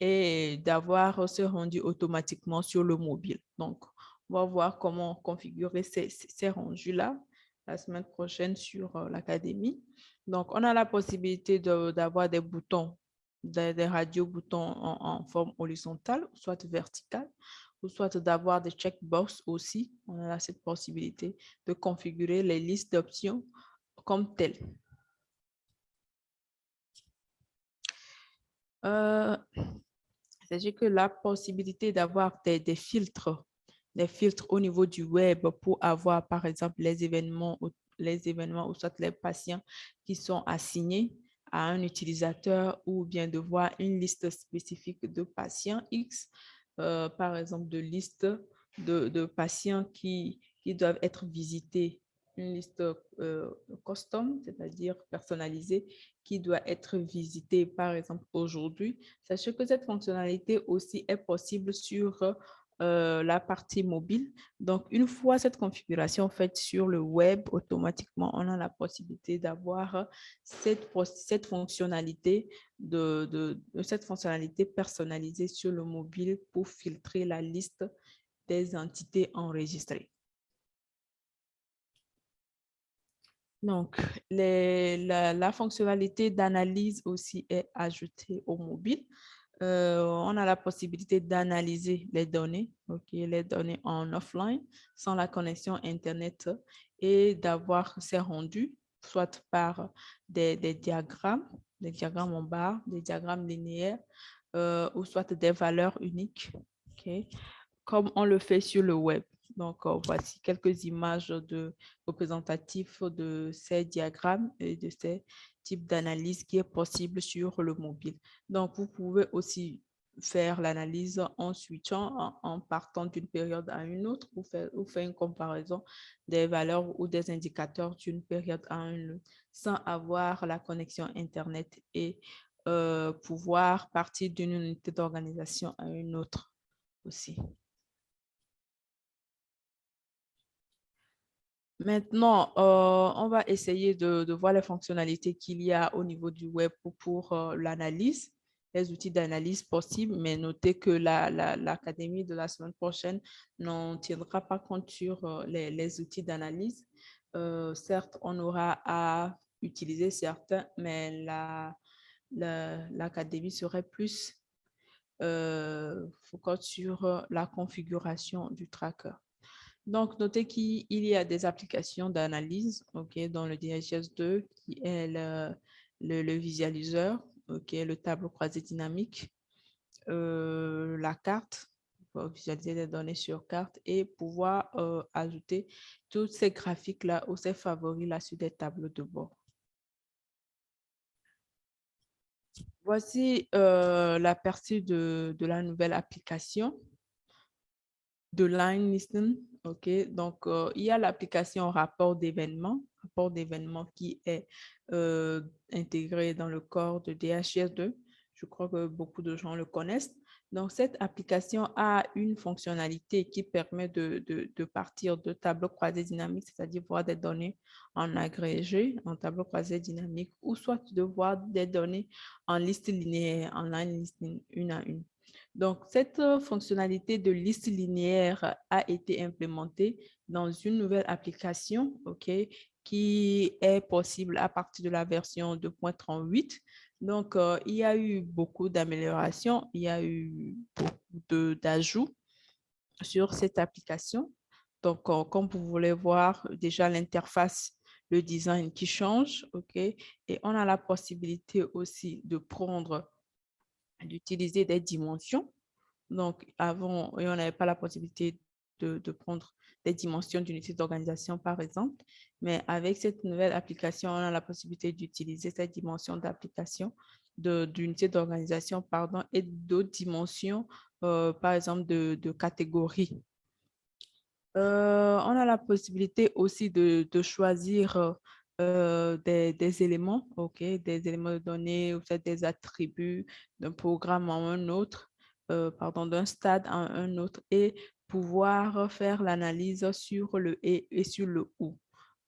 et d'avoir ce rendu automatiquement sur le mobile. Donc, on va voir comment configurer ces, ces rendus-là la semaine prochaine sur euh, l'Académie. Donc, on a la possibilité d'avoir des boutons, des, radio-boutons en, forme horizontale, soit verticale, ou soit d'avoir des checkbox aussi. On a cette possibilité de configurer les listes d'options comme telles. Euh, que la possibilité d'avoir des, filtres des filtres au niveau du web pour avoir, par exemple, les événements, les événements ou soit les patients qui sont assignés à un utilisateur ou bien de voir une liste spécifique de patients X, euh, par exemple, de liste de, patients qui, qui doivent être visités, une liste euh, custom, c'est-à-dire personnalisée, qui doit être visitée, par exemple, aujourd'hui. Sachez que cette fonctionnalité aussi est possible sur euh, la partie mobile. Donc, une fois cette configuration faite sur le web, automatiquement, on a la possibilité d'avoir cette, fonctionnalité de, cette fonctionnalité personnalisée sur le mobile pour filtrer la liste des entités enregistrées. Donc, la fonctionnalité d'analyse aussi est ajoutée au mobile. Euh, on a la possibilité d'analyser les données, les données en offline sans la connexion Internet et d'avoir ces rendus, soit par des, diagrammes, des diagrammes en barre, des diagrammes linéaires, euh, ou soit des valeurs uniques, comme on le fait sur le web. Donc, euh, voici quelques images de représentatifs de ces diagrammes et de ces types d'analyse qui est possible sur le mobile. Donc, vous pouvez aussi faire l'analyse en switchant, en, partant d'une période à une autre ou faire, ou faire une comparaison des valeurs ou des indicateurs d'une période à une autre sans avoir la connexion Internet et euh, pouvoir partir d'une unité d'organisation à une autre aussi. Maintenant, euh, on va essayer de, voir les fonctionnalités qu'il y a au niveau du web pour, euh, l'analyse, les outils d'analyse possibles, mais notez que la- la- l'Académie de la semaine prochaine n'en tiendra pas compte sur euh, les, outils d'analyse. Certes, on aura à utiliser certains, mais la- la- l'Académie serait plus focus sur la configuration du tracker. Donc, notez qu'il y a des applications d'analyse ok, dans le DHS2 qui est le, visualiseur, le tableau croisé dynamique, euh, la carte, pour visualiser les données sur carte et pouvoir euh, ajouter tous ces graphiques-là ou ces favoris-là sur des tableaux de bord. Voici euh, la partie de, la nouvelle application de line. OK, donc euh, il y a l'application rapport d'événements, rapport d'événements qui est euh, intégré dans le corps de DHS2. Je crois que beaucoup de gens le connaissent. Donc, cette application a une fonctionnalité qui permet de, de, partir de tableau croisé dynamique, c'est-à-dire voir des données en agrégé, en tableau croisé dynamique, ou soit de voir des données en liste linéaire, en line listing, une à une. Donc, cette euh, fonctionnalité de liste linéaire a été implémentée dans une nouvelle application ok, qui est possible à partir de la version 2.38. Donc, euh, il y a eu beaucoup d'améliorations, il y a eu beaucoup d'ajouts sur cette application. Donc, euh, comme vous voulez voir, déjà l'interface, le design qui change, ok, et on a la possibilité aussi de prendre d'utiliser des dimensions. Donc, avant, et on n'avait pas la possibilité de, prendre des dimensions d'unité d'organisation, par exemple. Mais avec cette nouvelle application, on a la possibilité d'utiliser cette dimension d'application d'unité d'organisation, pardon, et d'autres dimensions, euh, par exemple, de, de catégories. Euh, on a la possibilité aussi de, de choisir euh, des, éléments, ok, des éléments de données ou des attributs d'un programme à un autre, euh, pardon, d'un stade à un autre et pouvoir faire l'analyse sur le et sur le ou.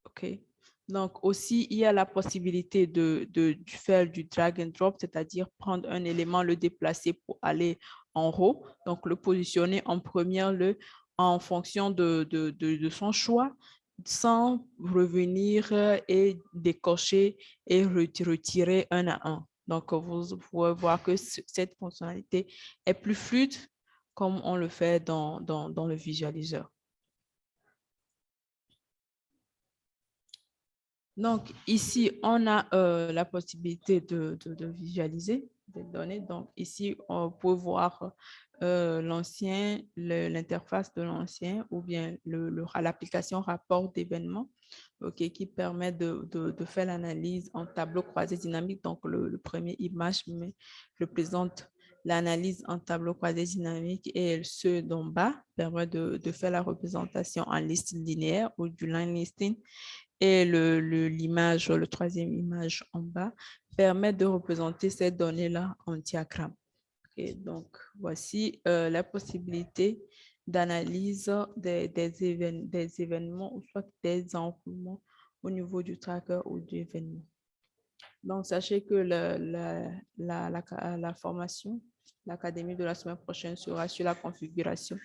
ok. Donc aussi, il y a la possibilité de, de, faire du drag and drop, c'est-à-dire prendre un élément, le déplacer pour aller en haut, donc le positionner en première, le en fonction de, de, de son choix, sans revenir euh, et décocher et re- retirer un à un. Donc, vous pouvez voir que ce- cette fonctionnalité est plus fluide comme on le fait dans, le visualiseur. Donc, ici, on a euh, la possibilité de visualiser des données. Donc, ici, on peut voir euh, l'ancien, l'interface de l'ancien ou bien le, le- l'application rapport d'événements qui permet de, de- faire l'analyse en tableau croisé dynamique. Donc, le, premier image mais le présente l'analyse en tableau croisé dynamique et ceux d'en bas permet de, de faire la représentation en liste linéaire ou du line listing. Et le, le- l'image, le troisième image en bas, permet de représenter ces données-là en diagramme. Donc, voici euh, la possibilité d'analyse des, des, évén- des événements ou soit des enroulements au niveau du tracker ou du événement. Donc, sachez que la formation, l'académie de la semaine prochaine sera sur la configuration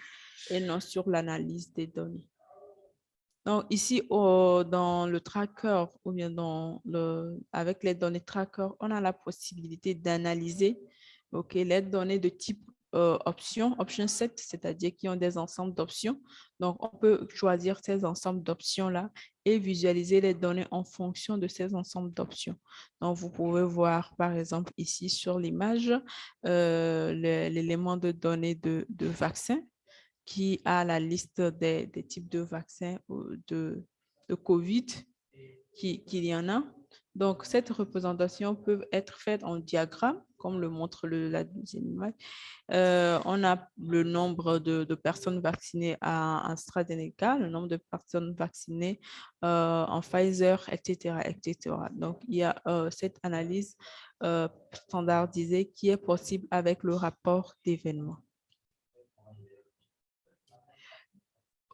et non sur l'analyse des données. Donc, ici, dans le tracker ou bien dans le, avec les données tracker, on a la possibilité d'analyser les données de type euh, option, option set, c'est-à-dire qui ont des ensembles d'options. Donc, on peut choisir ces ensembles d'options-là et visualiser les données en fonction de ces ensembles d'options. Donc, vous pouvez voir, par exemple, ici sur l'image, euh, l'élément de données de, de vaccins qui a la liste des, des types de vaccins de, de COVID qui- qu'il y en a. Donc, cette représentation peut être faite en diagramme, comme le montre la deuxième image. Euh, on a le nombre de, de personnes vaccinées à AstraZeneca, le nombre de personnes vaccinées euh, en Pfizer, etc., etc. Donc, il y a euh, cette analyse standardisée qui est possible avec le rapport d'événements.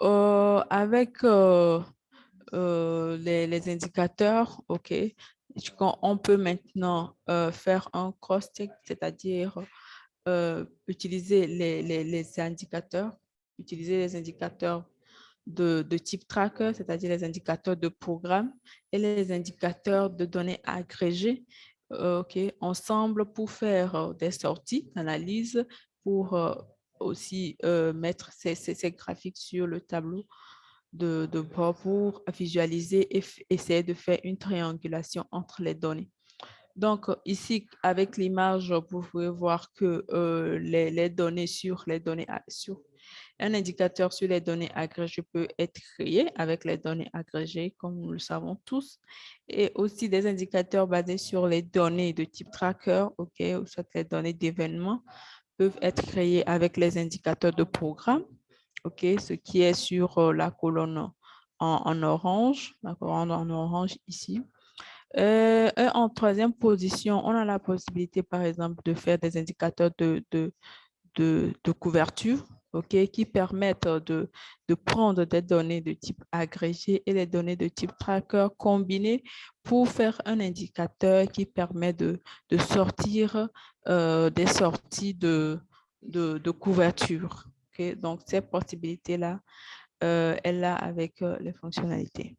Euh, avec euh, euh, les, indicateurs, OK, on peut maintenant faire un cross-check, c'est-à-dire utiliser les, indicateurs, utiliser les indicateurs de, type tracker, c'est-à-dire les indicateurs de programme et les indicateurs de données agrégées, ensemble pour faire des sorties d'analyse, pour aussi euh, mettre ces, graphiques sur le tableau de, bord pour visualiser et essayer de faire une triangulation entre les données. Donc, ici, avec l'image, vous pouvez voir que euh, les, données sur les données, sur un indicateur sur les données agrégées peut être créé avec les données agrégées, comme nous le savons tous, et aussi des indicateurs basés sur les données de type tracker, OK, ou soit les données d'événements peuvent être créés avec les indicateurs de programme, ce qui est sur euh, la colonne en, orange, la colonne en orange ici. Euh, en troisième position, on a la possibilité, par exemple, de faire des indicateurs de, de, de couverture, Qui permettent de, prendre des données de type agrégé et les données de type tracker combinées pour faire un indicateur qui permet de, sortir des sorties de, couverture. Donc, ces possibilités-là, euh, elle a avec les fonctionnalités.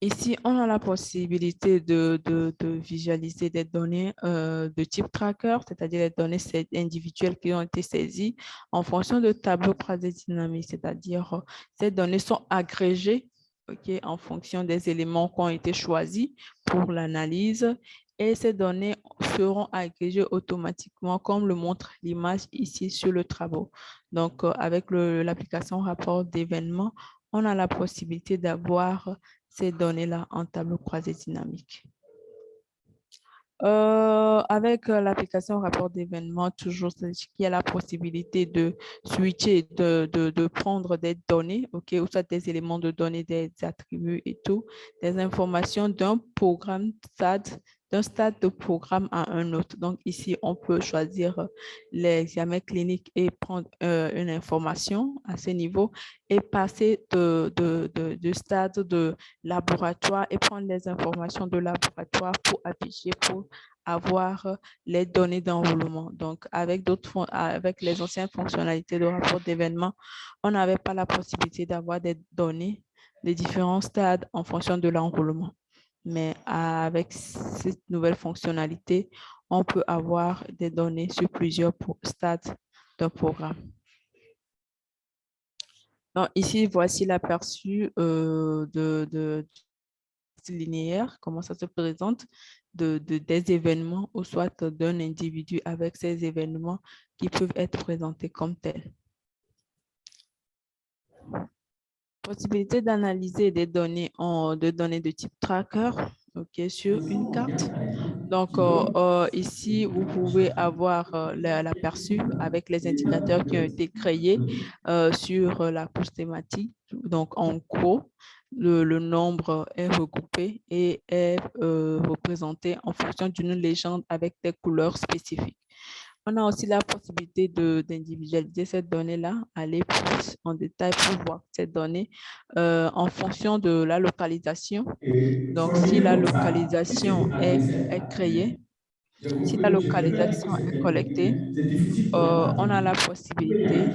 Ici, on a la possibilité de, de- visualiser des données euh, de type tracker, c'est-à-dire les données individuelles qui ont été saisies en fonction de tableaux croisés dynamiques, c'est-à-dire euh, ces données sont agrégées en fonction des éléments qui ont été choisis pour l'analyse et ces données seront agrégées automatiquement comme le montre l'image ici sur le travaux. Donc, euh, avec l'application rapport d'événements, on a la possibilité d'avoir ces données-là en tableau croisé dynamique. Euh, avec euh, l'application rapport d'événements, toujours, qu'il y a la possibilité de switcher, de, prendre des données, OK, ou soit des éléments de données, des attributs et tout, des informations d'un programme stade, d'un stade de programme à un autre. Donc ici, on peut choisir euh, l'examen clinique et prendre euh, une information à ce niveau et passer de, de, de stade de laboratoire et prendre les informations de laboratoire pour afficher, pour avoir euh, les données d'enrôlement. Donc, avec d'autres, avec les anciennes fonctionnalités de rapport d'événements, on n'avait pas la possibilité d'avoir des données des différents stades en fonction de l'enrôlement. Mais avec cette nouvelle fonctionnalité, on peut avoir des données sur plusieurs stades d'un programme. Donc, ici, voici l'aperçu euh, de, linéaire, comment ça se présente, de- des événements ou soit d'un individu avec ces événements qui peuvent être présentés comme tels. Possibilité d'analyser des données de données de type tracker sur une carte. Donc, euh, euh, ici, vous pouvez avoir euh, la- l'aperçu avec les indicateurs qui ont été créés sur la couche thématique. Donc, en gros, le, nombre est regroupé et est représenté en fonction d'une légende avec des couleurs spécifiques. On a aussi la possibilité de- d'individualiser cette donnée-là, aller plus en détail pour voir cette donnée euh, en fonction de la localisation. Donc, si la localisation est, est créée, si la localisation est collectée, euh, on a la possibilité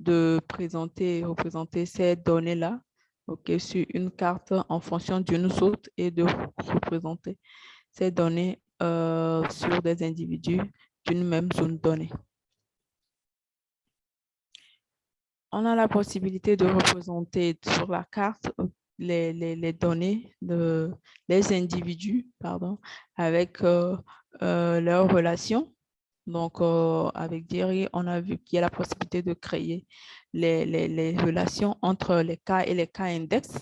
de présenter, représenter ces données-là ok, sur une carte en fonction d'une autre et de représenter ces données euh, sur des individus d'une même zone donnée. On a la possibilité de représenter sur la carte euh, les, les- données de les individus pardon, avec euh, euh, leurs relations. Donc, avec Diri, on a vu qu'il y a la possibilité de créer les, les- relations entre les cas et les cas index,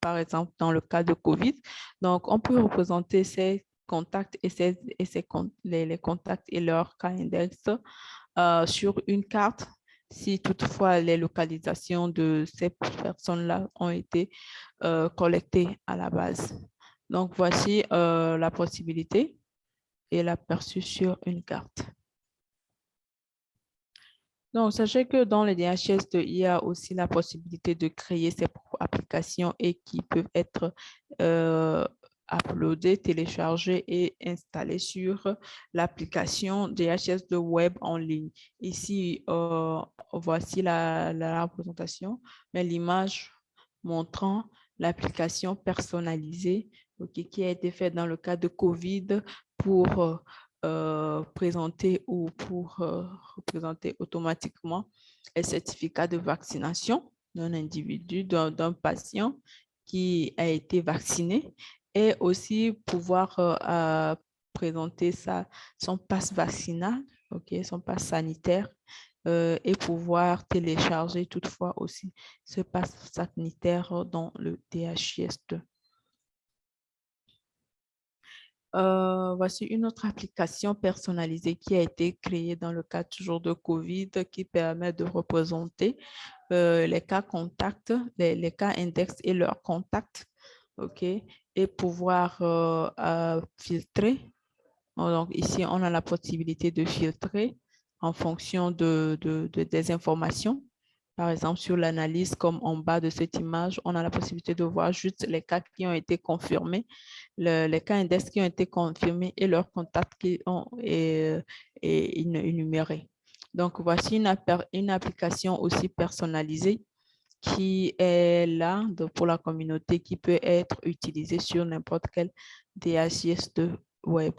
par exemple, dans le cas de COVID. Donc, on peut représenter ces contacts et, ces, et ces con- les, contacts et leurs cas index euh, sur une carte si toutefois les localisations de ces personnes-là ont été euh, collectées à la base. Donc, voici euh, la possibilité et l'aperçu sur une carte. Donc, sachez que dans les DHS2, il y a aussi la possibilité de créer ses propres applications et qui peuvent être uploadées, téléchargées et installées sur l'application DHS2 Web en ligne. Ici, euh, voici la, représentation, mais l'image montrant l'application personnalisée qui a été faite dans le cas de COVID pour euh, présenter ou pour euh, représenter automatiquement les certificats de vaccination d'un individu, d'un patient qui a été vacciné et aussi pouvoir euh, euh, présenter sa, son passe vaccinal, ok, son passe sanitaire euh, et pouvoir télécharger toutefois aussi ce passe sanitaire dans le DHIS2. Euh, voici une autre application personnalisée qui a été créée dans le cas toujours de COVID qui permet de représenter les cas contacts, les, les cas index et leurs contacts, ok, et pouvoir euh, filtrer. Donc ici, on a la possibilité de filtrer en fonction de, de- de- des informations. Par exemple, sur l'analyse, comme en bas de cette image, on a la possibilité de voir juste les cas qui ont été confirmés, le- les cas index qui ont été confirmés et leurs contacts qui ont et, et énu- énumérés. Donc, voici une, une application aussi personnalisée qui est là pour la communauté, qui peut être utilisée sur n'importe quel DHIS de web.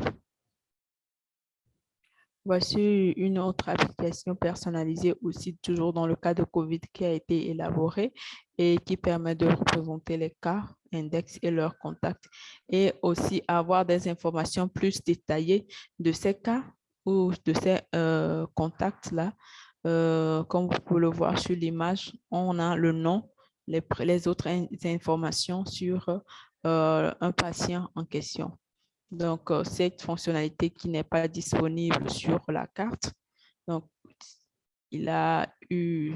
Voici une autre application personnalisée aussi, toujours dans le cas de COVID, qui a été élaborée et qui permet de représenter les cas, index et leurs contacts et aussi avoir des informations plus détaillées de ces cas ou de ces euh, contacts-là. Euh, comme vous pouvez le voir sur l'image, on a le nom, les, autres in- informations sur euh, un patient en question. Donc, euh, cette fonctionnalité qui n'est pas disponible sur la carte. Donc, il a eu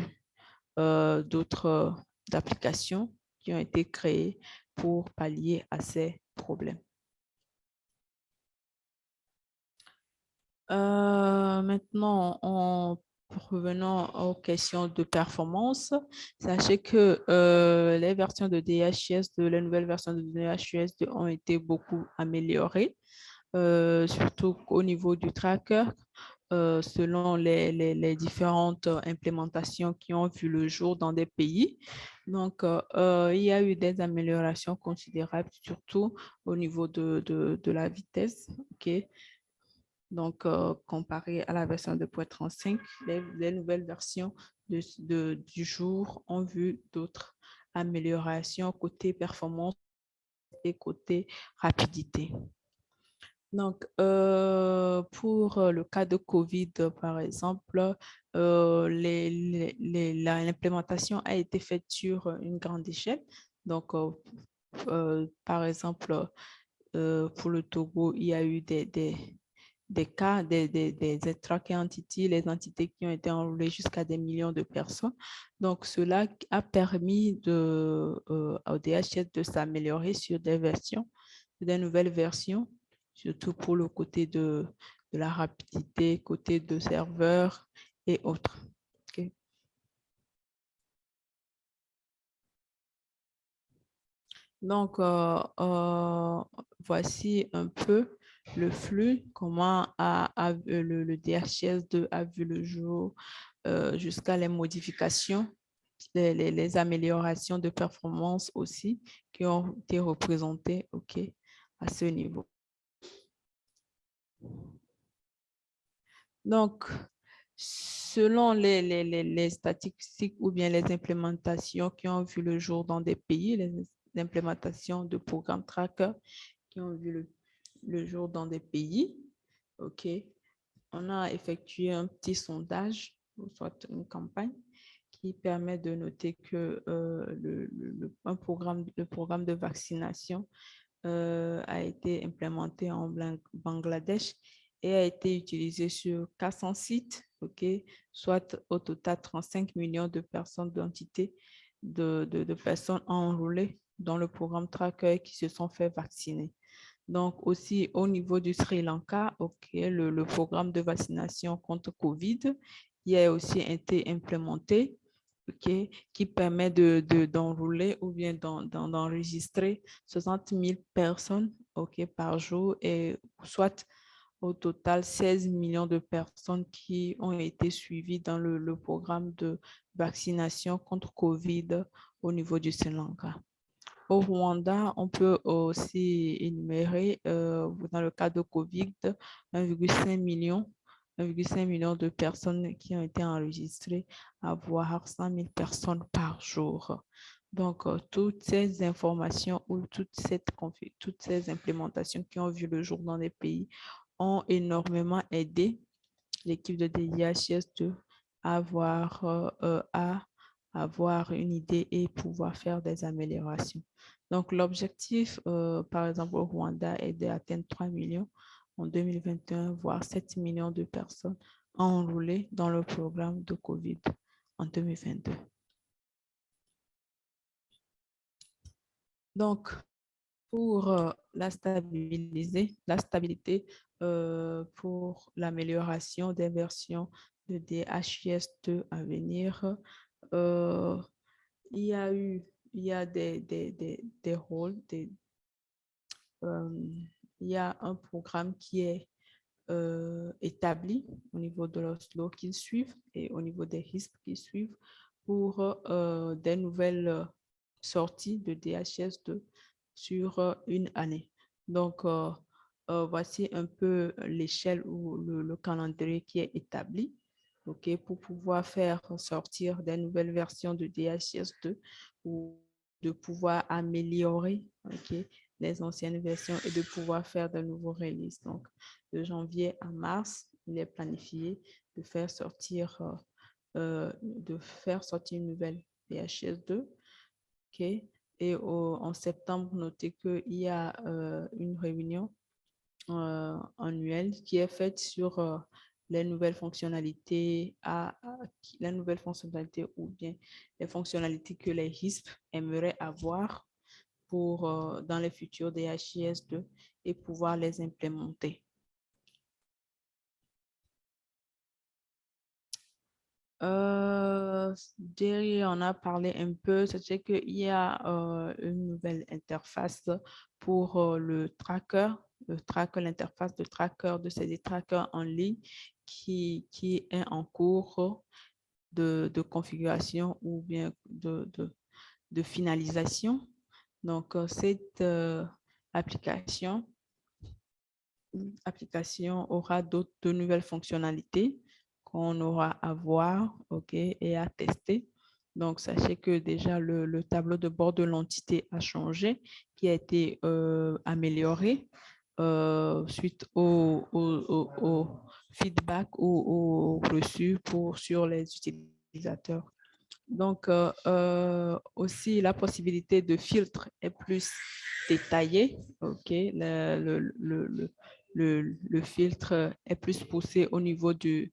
d'autres applications qui ont été créées pour pallier à ces problèmes. Maintenant, en revenant aux questions de performance, sachez que euh, les versions de DHS, de la nouvelle version de DHS ont été beaucoup améliorées, euh, surtout au niveau du tracker, euh, selon les, différentes implémentations qui ont vu le jour dans des pays. Donc, il y a eu des améliorations considérables, surtout au niveau de, la vitesse. Donc, euh, comparé à la version 2.35, les, les nouvelles versions du jour ont vu d'autres améliorations côté performance et côté rapidité. Donc, euh, pour le cas de COVID, par exemple, euh, l'implémentation a été faite sur une grande échelle. Donc, par exemple, pour le Togo, il y a eu des cas, des, des, des entités, les entités qui ont été enrôlées jusqu'à des millions de personnes. Donc, cela a permis de, euh, au DHS de s'améliorer sur des versions, des nouvelles versions, surtout pour le côté de, de la rapidité, côté de serveurs et autres. Donc, euh, euh, voici un peu le flux, comment a, le, DHS2 a vu le jour euh, jusqu'à les modifications, les, améliorations de performance aussi qui ont été représentées à ce niveau. Donc, selon les, les, statistiques ou bien les implémentations qui ont vu le jour dans des pays, les implémentations de programmes tracker qui ont vu le le jour dans des pays. OK. On a effectué un petit sondage, soit une campagne, qui permet de noter que euh, le, programme, de vaccination euh, a été implémenté en Bangladesh et a été utilisé sur 400 sites, ok, soit au total 35 millions de personnes d'entités, de, de, de, personnes enrôlées dans le programme Tracker qui se sont fait vacciner. Donc aussi au niveau du Sri Lanka, ok, le, programme de vaccination contre Covid, il a aussi été implémenté, qui permet de d'enrouler ou bien d'enregistrer 60 000 personnes, par jour et soit au total 16 millions de personnes qui ont été suivies dans le, le programme de vaccination contre Covid au niveau du Sri Lanka. Au Rwanda, on peut aussi énumérer, euh, dans le cas de COVID, 1,5 million, 1,5 million de personnes qui ont été enregistrées, voire 100 000 personnes par jour. Donc, euh, toutes ces informations ou toutes ces implémentations qui ont vu le jour dans les pays ont énormément aidé l'équipe de DIHS de avoir euh, à avoir une idée et pouvoir faire des améliorations. Donc, l'objectif, euh, par exemple, au Rwanda est d'atteindre 3 millions en 2021, voire 7 millions de personnes enrôlées dans le programme de COVID en 2022. Donc, pour euh, la stabiliser, la stabilité euh, pour l'amélioration des versions de DHIS2 à venir, euh, il y a eu, il y a des, des, des, des rôles, euh, il y a un programme qui est euh, établi au niveau de l'Oslo qu'ils suivent et au niveau des risques qu'ils suivent pour des nouvelles sorties de DHS2 sur une année. Donc, voici un peu l'échelle ou le, calendrier qui est établi ok, pour pouvoir faire sortir des nouvelles versions de DHS2 ou de pouvoir améliorer les anciennes versions et de pouvoir faire de nouveaux releases. Donc, de janvier à mars, il est planifié de faire sortir, euh, euh, de faire sortir une nouvelle DHS2. ok, Et en septembre, notez qu'il y a euh, une réunion annuelle qui est faite sur les nouvelles fonctionnalités, à, ou bien les fonctionnalités que les RISP aimeraient avoir pour, euh, dans les futurs DHIS2 et pouvoir les implémenter. Euh, on a parlé un peu, c'est qu'il y a euh, une nouvelle interface pour euh, le tracker, le tracker, l'interface de tracker de ces trackers en ligne qui, est en cours de, configuration ou bien de, finalisation. Donc, euh, cette euh, application, application aura d'autres nouvelles fonctionnalités qu'on aura à voir ok, et à tester. Donc, sachez que déjà le, le tableau de bord de l'entité a changé, qui a été euh, amélioré suite au- au- au feedback ou reçu pour, sur les utilisateurs. Donc, euh, euh, aussi, la possibilité de filtre est plus détaillée. Le, le, le, le- filtre est plus poussé au niveau du,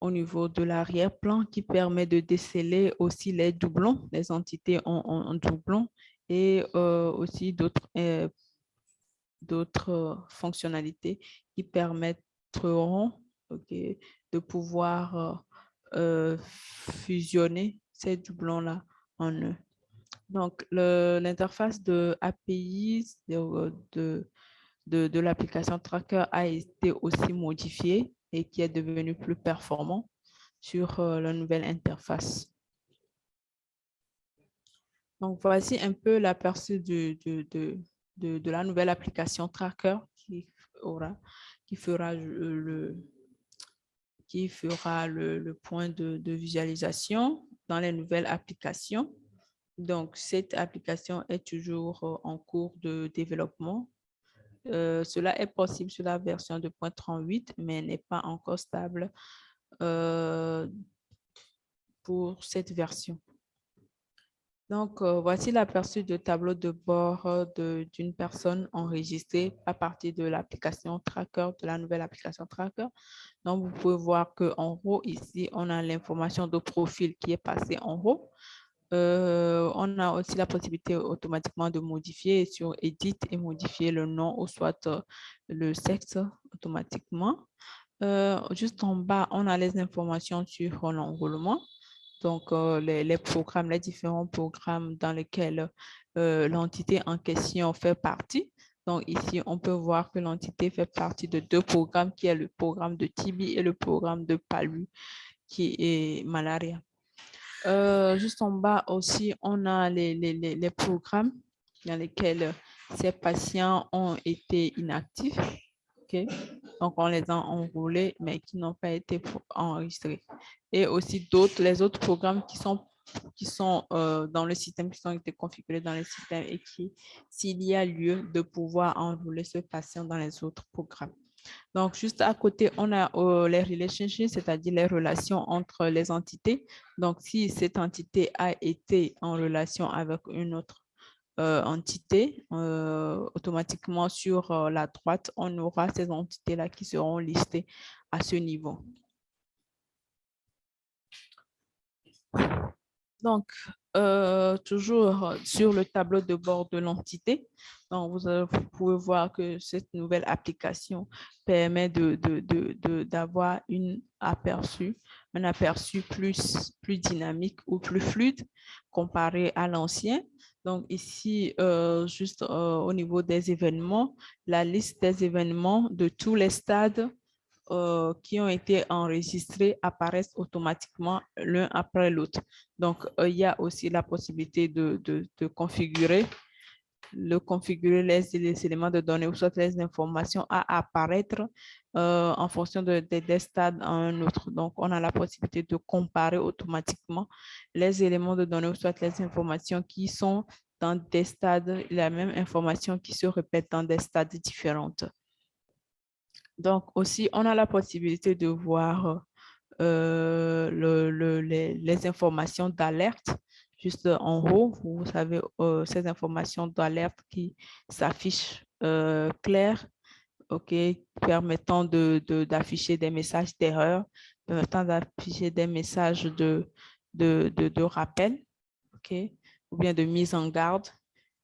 au niveau de l'arrière-plan qui permet de déceler aussi les doublons, les entités en, en- doublons et euh, aussi d'autres d'autres fonctionnalités qui permettront ok, de pouvoir euh, euh, fusionner ces doublons-là en eux. Donc, l'interface de API de, de, de, l'application Tracker a été aussi modifiée et qui est devenu plus performant sur euh, la nouvelle interface. Donc, voici un peu l'aperçu de, de, de, de la nouvelle application Tracker qui, qui fera le, le- qui fera le, point de, visualisation dans les nouvelles applications. Donc, cette application est toujours euh, en cours de développement. Euh, cela est possible sur la version de 2.38, mais n'est pas encore stable euh, pour cette version. Donc, euh, voici l'aperçu de tableau de bord euh, d'une personne enregistrée à partir de l'application Tracker, de la nouvelle application Tracker. Donc, vous pouvez voir qu'en haut, ici, on a l'information de profil qui est passée en haut. Euh, on a aussi la possibilité automatiquement de modifier sur Edit et modifier le nom ou soit le sexe automatiquement. Juste en bas, on a les informations sur l'enrôlement. Donc, euh, les, les programmes, les différents programmes dans lesquels euh, l'entité en question fait partie. Donc, ici, on peut voir que l'entité fait partie de deux programmes, qui est le programme de TB et le programme de PALU, qui est malaria. Euh, juste en bas aussi, on a les, les, les, programmes dans lesquels ces patients ont été inactifs. ok? Donc, on les a enrôlés, mais qui n'ont pas été enregistrés. Et aussi d'autres, les autres programmes qui sont, qui sont euh, dans le système, qui ont été configurés dans le système et qui, s'il y a lieu de pouvoir enrôler ce patient dans les autres programmes. Donc, juste à côté, on a euh, les relationships, c'est-à-dire les relations entre les entités. Donc, si cette entité a été en relation avec une autre euh, entité, euh, automatiquement sur euh, la droite, on aura ces entités-là qui seront listées à ce niveau. Donc, toujours sur le tableau de bord de l'entité, vous, vous pouvez voir que cette nouvelle application permet de, de, d'avoir une aperçu, un aperçu plus, plus dynamique ou plus fluide comparé à l'ancien. Donc ici, euh, juste euh, au niveau des événements, la liste des événements de tous les stades euh, qui ont été enregistrés apparaissent automatiquement l'un après l'autre. Donc, il y a aussi la possibilité de, de configurer le configurer les, éléments de données ou soit les informations à apparaître euh, en fonction de, de- des stades à un autre. Donc, on a la possibilité de comparer automatiquement les éléments de données ou soit les informations qui sont dans des stades, la même information qui se répète dans des stades différentes. Donc, aussi, on a la possibilité de voir euh, le- le- les, les informations d'alerte juste en haut. Vous savez, euh, ces informations d'alerte qui s'affichent euh, claires, OK, permettant de, de- d'afficher des messages d'erreur, permettant d'afficher des messages de, de, de, de rappel, OK, ou bien de mise en garde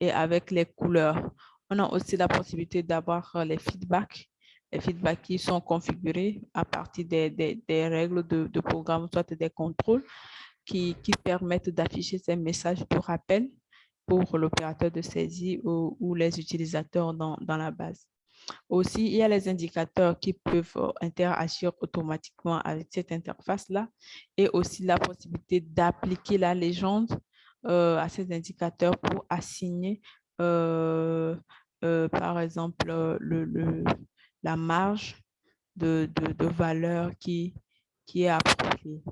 et avec les couleurs. On a aussi la possibilité d'avoir euh, les feedbacks les feedbacks qui sont configurés à partir des, des- règles de, de programme, soit des contrôles qui, permettent d'afficher ces messages de rappel pour l'opérateur de saisie ou, les utilisateurs dans, la base. Aussi, il y a les indicateurs qui peuvent euh, interagir automatiquement avec cette interface-là et aussi la possibilité d'appliquer la légende euh, à ces indicateurs pour assigner, euh, par exemple, le, le- la marge de, valeur qui, est appropriée.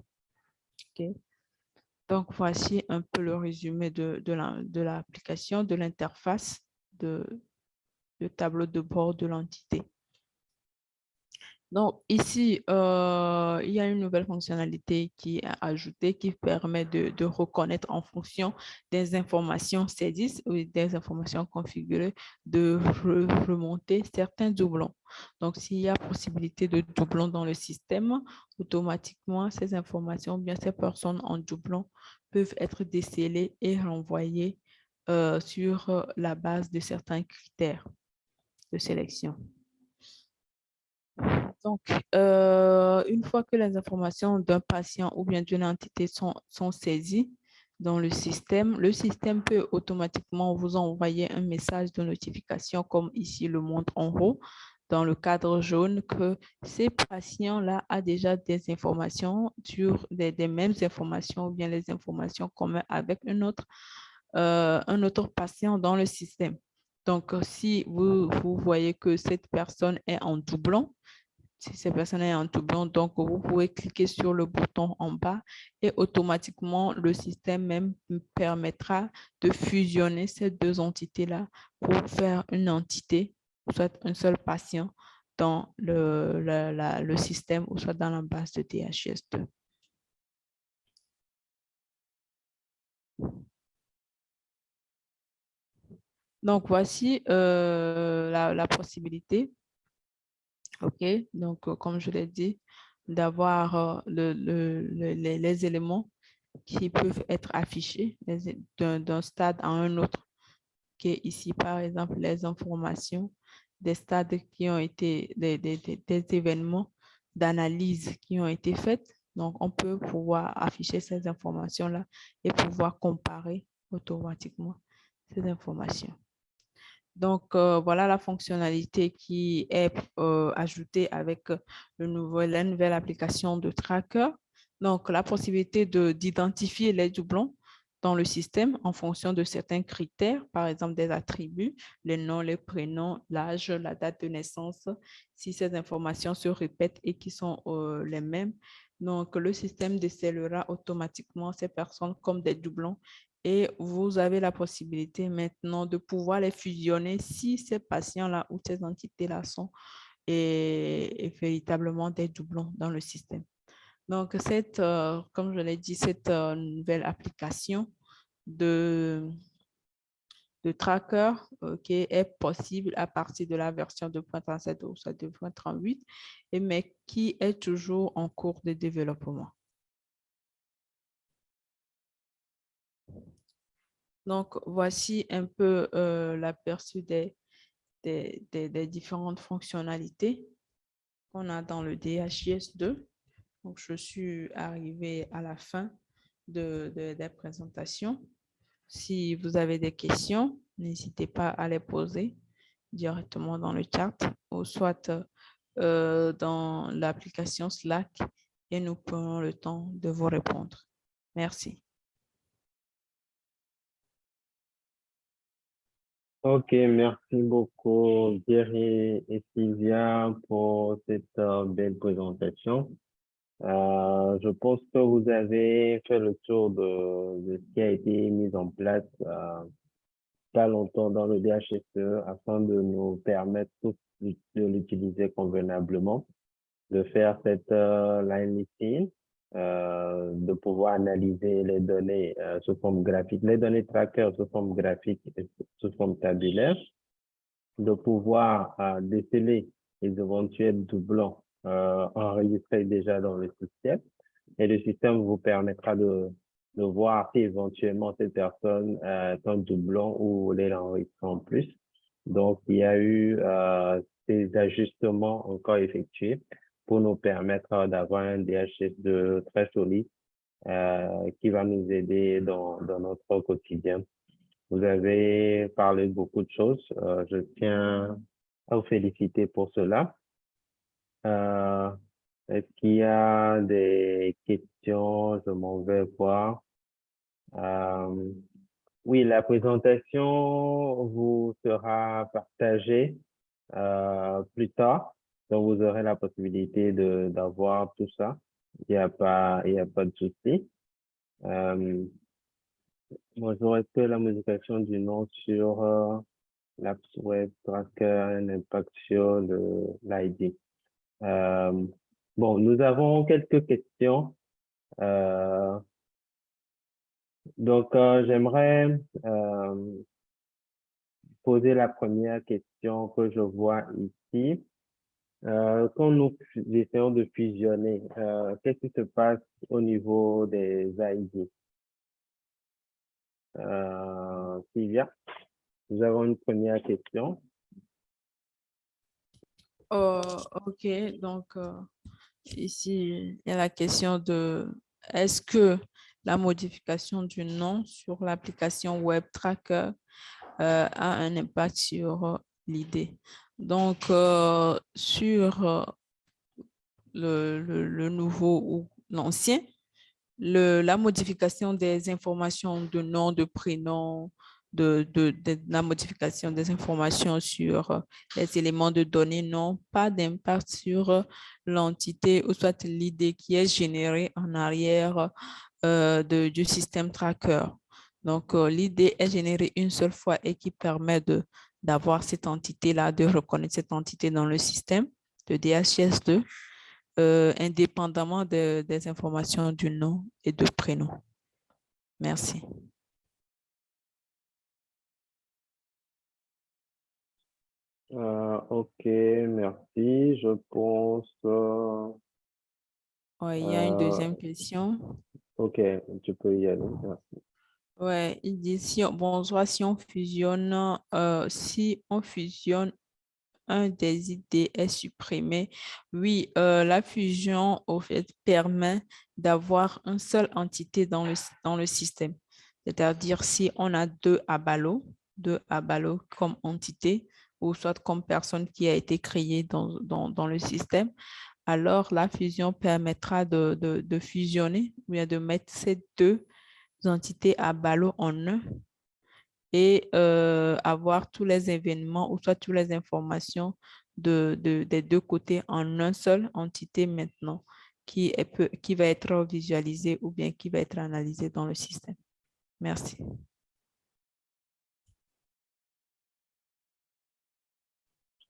Donc, voici un peu le résumé de, l'application, de l'interface de tableau de bord de l'entité. Donc, ici, euh, il y a une nouvelle fonctionnalité qui est ajoutée qui permet de, reconnaître en fonction des informations saisies ou des informations configurées de remonter certains doublons. Donc, s'il y a possibilité de doublons dans le système, automatiquement, ces informations, bien ces personnes en doublon peuvent être décelées et renvoyées euh, sur la base de certains critères de sélection. Donc, euh, une fois que les informations d'un patient ou bien d'une entité sont, saisies dans le système, le système peut automatiquement vous envoyer un message de notification comme ici le montre en haut dans le cadre jaune que ces patients-là a déjà des informations sur des, mêmes informations ou bien les informations communes avec un autre, euh, un autre patient dans le système. Donc, si vous, vous voyez que cette personne est en doublon, si cette personne est en doublon, donc vous pouvez cliquer sur le bouton en bas et automatiquement le système même permettra de fusionner ces deux entités-là pour faire une entité, soit un seul patient dans le, le système ou soit dans la base de DHS2. Donc, voici euh, la, possibilité OK, donc euh, comme je l'ai dit, d'avoir euh, les, éléments qui peuvent être affichés d'un stade à un autre, est ici, par exemple, les informations des stades qui ont été, des, des événements d'analyse qui ont été faits. Donc, on peut pouvoir afficher ces informations-là et pouvoir comparer automatiquement ces informations. Donc, euh, voilà la fonctionnalité qui est euh, ajoutée avec euh, la nouvelle application de tracker. Donc, la possibilité d'identifier les doublons dans le système en fonction de certains critères, par exemple des attributs, les noms, les prénoms, l'âge, la date de naissance, si ces informations se répètent et qui sont les mêmes. Donc, le système décèlera automatiquement ces personnes comme des doublons et vous avez la possibilité maintenant de pouvoir les fusionner si ces patients-là ou ces entités-là sont et, véritablement des doublons dans le système. Donc, cette, euh, comme je l'ai dit, cette euh, nouvelle application de, de tracker qui est possible à partir de la version 2.37 ou 2.38, mais qui est toujours en cours de développement. Donc, voici un peu euh, l'aperçu des, différentes fonctionnalités qu'on a dans le DHIS2. Donc, je suis arrivée à la fin de, des présentations. Si vous avez des questions, n'hésitez pas à les poser directement dans le chat ou soit euh, dans l'application Slack et nous prenons le temps de vous répondre. Merci. Ok, merci beaucoup Thierry et Sylvia pour cette euh, belle présentation. Euh, je pense que vous avez fait le tour de, ce qui a été mis en place euh, pas longtemps dans le DHSE afin de nous permettre de l'utiliser convenablement, de faire cette line listing de pouvoir analyser les données sous forme graphique, les données tracker sous forme graphique sous forme tabulaire, de pouvoir euh, déceler les éventuels doublons enregistrés déjà dans le système. Et le système vous permettra de, de voir si éventuellement cette personne est un doublon ou en plus. Donc, il y a eu ces ajustements encore effectués pour nous permettre d'avoir un DHS2 très solide euh, qui va nous aider dans, dans, notre quotidien. Vous avez parlé de beaucoup de choses. Euh, je tiens à vous féliciter pour cela. Euh, Est-ce qu'il y a des questions? Je m'en vais voir. Euh, oui, la présentation vous sera partagée euh, plus tard. Donc, vous aurez la possibilité d'avoir tout ça. Il n'y a pas, a pas de souci. Moi, j'aurais fait la modification du nom sur euh, l'App Web Tracker, un impact sur l'ID. Euh, bon, nous avons quelques questions. Euh, donc, euh, j'aimerais euh, poser la première question que je vois ici. Euh, quand nous essayons de fusionner, euh, qu'est-ce qui se passe au niveau des ID? Euh, Sylvia, nous avons une première question. Oh, ok, donc euh, ici, il y a la question de est-ce que la modification du nom sur l'application Web Tracker euh, a un impact sur l'idée? Donc, sur le nouveau ou l'ancien, la modification des informations de nom, de prénom, de, la modification des informations sur euh, les éléments de données n'ont pas d'impact sur euh, l'entité ou soit l'idée qui est générée en arrière euh, de, du système tracker. Donc, l'idée est générée une seule fois et qui permet d'avoir cette entité-là, de reconnaître cette entité dans le système de DHS2, euh, indépendamment de- des informations du nom et de prénom. Merci. Euh, ok, merci. Je pense, euh, Ouais, il y a une deuxième question. ok, tu peux y aller. Merci. Ouais, il dit si on, bonsoir, si on fusionne, si on fusionne, un des idées est supprimé. Oui, euh, la fusion, au fait, permet d'avoir une seule entité dans le, dans le système. C'est-à-dire, si on a deux abalo, deux abalo comme entité, ou soit comme personne qui a été créée dans, dans, dans le système, alors la fusion permettra de, de, de fusionner, ou bien de mettre ces deux entités à ballot en un et euh, avoir tous les événements ou soit toutes les informations de, de- des deux côtés en un seul entité maintenant qui, est, qui va être visualisée ou bien qui va être analysée dans le système. Merci.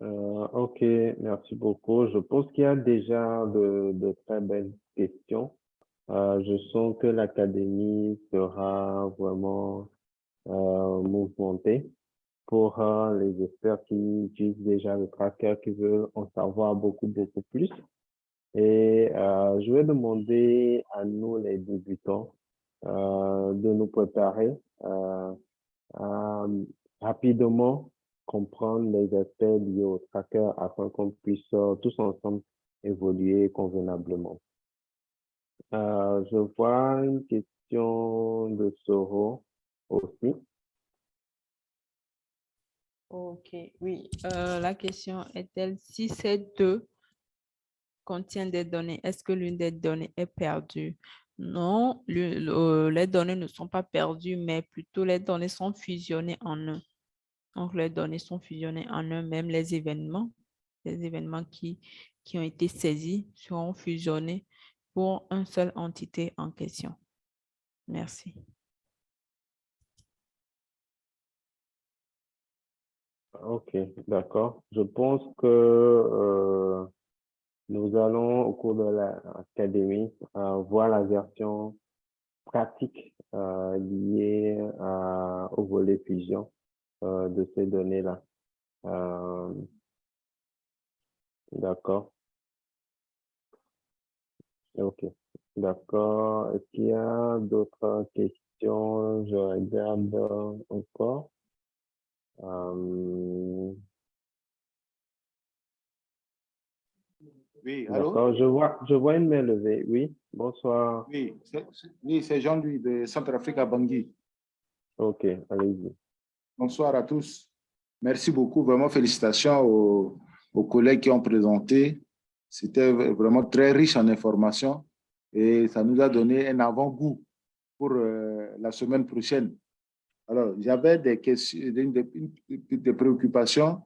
Euh, ok, merci beaucoup. Je pense qu'il y a déjà de, très belles questions. Euh, je sens que l'académie sera vraiment mouvementée pour euh, les experts qui utilisent déjà le tracker, qui veulent en savoir beaucoup, beaucoup plus. Et euh, je vais demander à nous, les débutants, euh, de nous préparer euh, à rapidement comprendre les aspects liés au tracker afin qu'on puisse euh, tous ensemble évoluer convenablement. Euh, je vois une question de Soro aussi. Ok, oui. Euh, la question est-elle si ces deux contiennent des données, est-ce que l'une des données est perdue? Non, le- les données ne sont pas perdues, mais plutôt les données sont fusionnées en un. Donc, les données sont fusionnées en un, même les événements, les événements qui, qui ont été saisis seront fusionnés pour une seule entité en question. Merci. Ok, d'accord. Je pense que euh, nous allons, au cours de l'académie, euh, voir la version pratique euh, liée au volet fusion de ces données-là. D'accord. Ok, d'accord. Est-ce qu'il y a d'autres questions? Je regarde encore. Euh, Oui, allô? Je vois, je vois une main levée. Oui, bonsoir. Oui, c'est- c'est- oui, c'est Jean-Louis de Centrafrique à Bangui. Ok, allez-y. Bonsoir à tous. Merci beaucoup. Vraiment, félicitations aux, aux collègues qui ont présenté. C'était vraiment très riche en informations et ça nous a donné un avant-goût pour euh, la semaine prochaine. Alors, j'avais des questions, préoccupations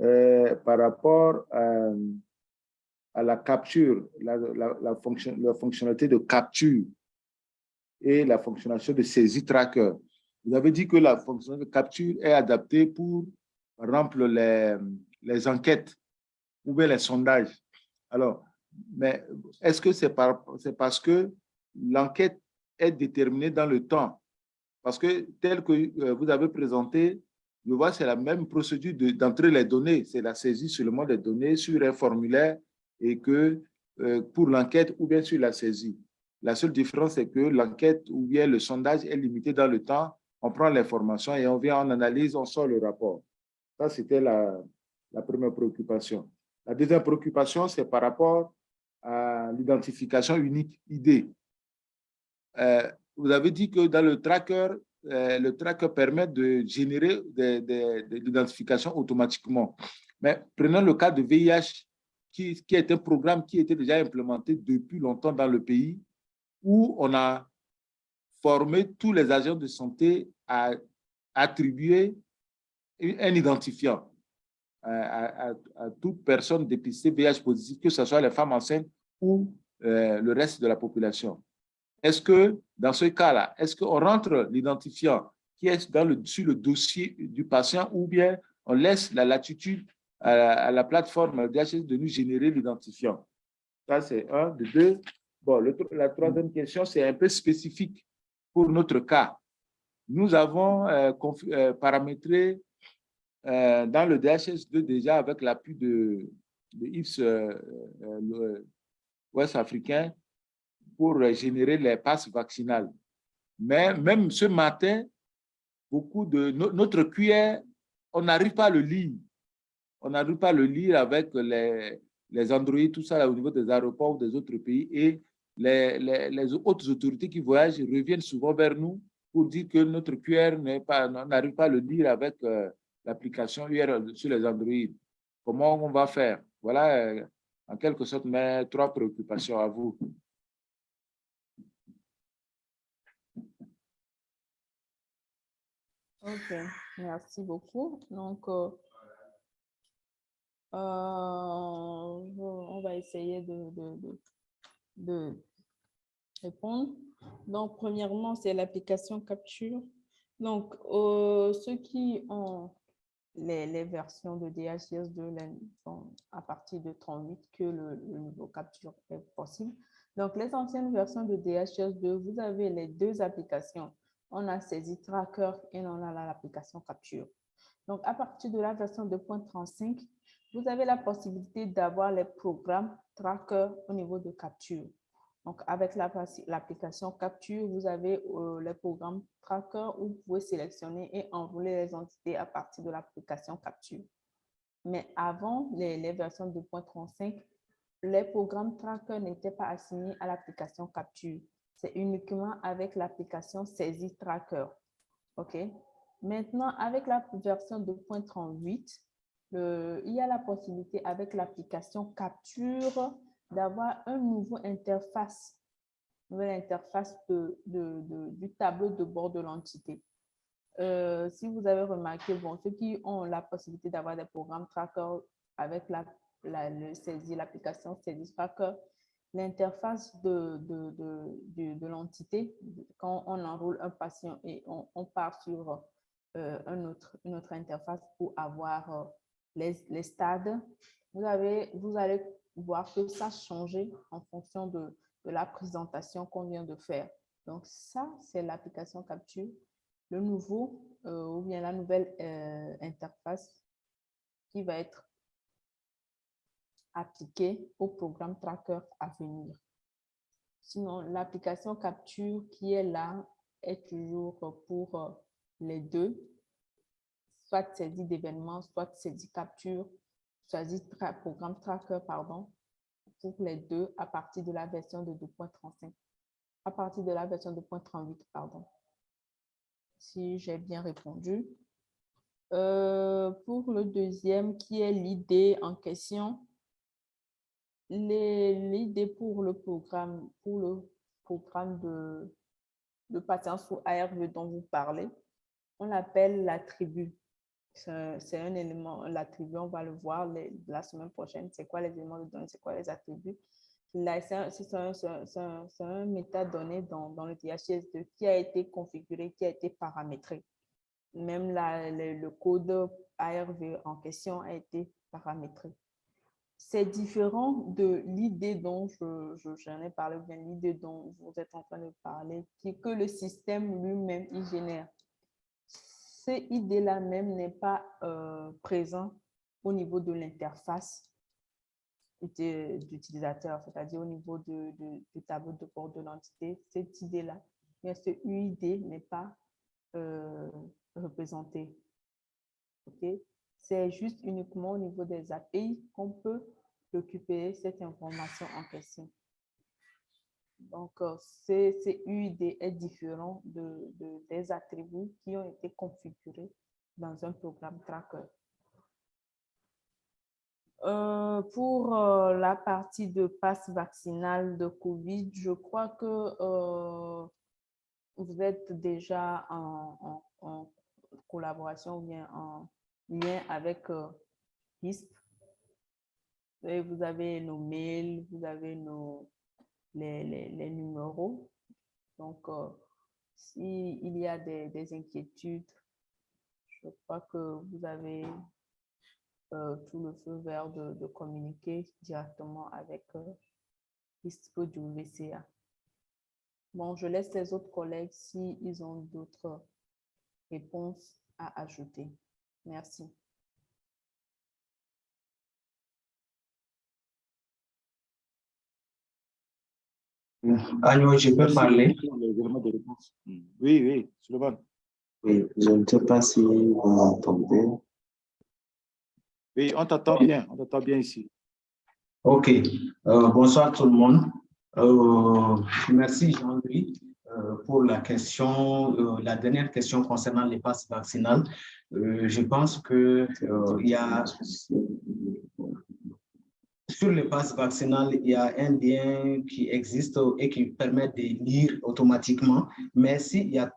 euh, par rapport à, la capture, la, la, la fonction, la fonctionnalité de capture et la fonctionnalité de saisie tracker. Vous avez dit que la fonction de capture est adaptée pour, par exemple, les enquêtes ou bien les sondages. Alors, mais est-ce que c'est parce que l'enquête est déterminée dans le temps? Parce que tel que euh, vous avez présenté, je vois c'est la même procédure d'entrer les données. C'est la saisie seulement des données sur un formulaire et que euh, pour l'enquête ou bien sur la saisie. La seule différence, c'est que l'enquête ou bien le sondage est limité dans le temps. On prend l'information et on vient, on analyse, on sort le rapport. Ça, c'était la, première préoccupation. La deuxième préoccupation, c'est par rapport à l'identification unique ID. Euh, vous avez dit que dans le tracker, euh, le tracker permet de générer de, l'identification automatiquement. Mais prenons le cas de VIH, qui, est un programme qui était déjà implémenté depuis longtemps dans le pays, où on a formé tous les agents de santé à attribuer un identifiant à, toute personne dépistée VIH positive, que ce soit les femmes enceintes ou euh, le reste de la population. Est-ce que, dans ce cas-là, est-ce qu'on rentre l'identifiant qui est dans le, sur le dossier du patient ou bien on laisse la latitude à la, plateforme DHS de nous générer l'identifiant? Ça, c'est un. De deux, bon, la troisième question, c'est un peu spécifique pour notre cas. Nous avons euh, euh, paramétré euh, dans le DHS2 déjà avec l'appui de, de IFS ouest africain pour générer les passes vaccinales. Mais même ce matin, beaucoup de notre QR, on n'arrive pas à le lire. On n'arrive pas à le lire avec les, les Android, tout ça au niveau des aéroports des autres pays. Et les, les, autres autorités qui voyagent reviennent souvent vers nous pour dire que notre QR n'arrive pas, pas à le lire avec euh, l'application URL sur les Android. Comment on va faire? Voilà, euh, en quelque sorte, mes trois préoccupations à vous. Ok, merci beaucoup. Donc, euh, euh, on va essayer de, répondre. Donc, premièrement, c'est l'application Capture. Donc, ceux qui ont les, versions de DHIS2 sont à partir de 38 que le, le, niveau Capture est possible. Donc, les anciennes versions de DHIS2, vous avez les deux applications on a saisi Tracker et on a l'application Capture. Donc, à partir de la version 2.35, vous avez la possibilité d'avoir les programmes Tracker au niveau de Capture. Donc, avec l'application Capture, vous avez euh, les programmes Tracker où vous pouvez sélectionner et envoyer les entités à partir de l'application Capture. Mais avant les versions 2.35, les programmes Tracker n'étaient pas assignés à l'application Capture c'est uniquement avec l'application Saisie Tracker. OK? Maintenant, avec la version 2.38, il y a la possibilité avec l'application Capture d'avoir un nouveau interface, nouvelle interface de, du tableau de bord de l'entité. Euh, si vous avez remarqué, bon, ceux qui ont la possibilité d'avoir des programmes tracker avec la, la, l'application Saisie Tracker, l'interface de, de, de, l'entité, quand on enroule un patient et on, part sur euh, un autre, une autre interface pour avoir euh, les, les, stades, vous, avez, vous allez voir que ça a changé en fonction de, la présentation qu'on vient de faire. Donc, ça, c'est l'application Capture. Le nouveau euh, ou bien la nouvelle interface qui va être appliqué au programme Tracker à venir. Sinon, l'application Capture qui est là est toujours pour euh, les deux, soit saisie d'événements, soit saisie capture, saisie programme tracker, pardon, pour les deux à partir de la version de 2.35, à partir de la version 2.38, pardon. Si j'ai bien répondu. Euh, pour le deuxième, qui est l'idée en question, l'idée pour le programme, pour le programme de, de patience sous ARV dont vous parlez, on l'appelle l'attribut. C'est un élément, l'attribut, on va le voir la semaine prochaine. C'est quoi les éléments de données, c'est quoi les attributs. c'est un, un, métadonnées dans, dans le DHS2 qui a été configuré, qui a été paramétré. Même la, le, code ARV en question a été paramétré. C'est différent de l'idée dont j'en je, ai parlé, bien l'idée dont vous êtes en train de parler, qui, que le système lui-même il génère. Cette idée-là même n'est pas euh, présent au niveau de l'interface d'utilisateur, c'est-à-dire au niveau du tableau de bord de l'entité, cette idée-là, ce UID n'est pas euh, représenté. ok? C'est juste uniquement au niveau des API qu'on peut récupérer cette information en question. Donc, euh, ce UID est différent de, des attributs qui ont été configurés dans un programme tracker. Euh, pour euh, la partie de passe vaccinal de COVID, je crois que vous êtes déjà en, collaboration ou bien en lien avec HISP. Et vous avez nos mails, vous avez nos, les, les, numéros. Donc, s'il y a des, des inquiétudes, je crois que vous avez euh, tout le feu vert de, communiquer directement avec euh, du WCA. Bon, je laisse les autres collègues s'ils ont d'autres réponses à ajouter. Merci. Agneau, je peux parler? Oui, oui, Oui, je ne sais pas si vous m'entendez. Oui, on t'entend bien, on t'entend bien ici. OK. Euh, bonsoir tout le monde. Euh, merci Jean-Louis pour la question, la dernière question concernant les passes vaccinales. je pense qu'il il y a sur le passe vaccinal, il y a un lien qui existe et qui permet de lire automatiquement. Mais s'il y a,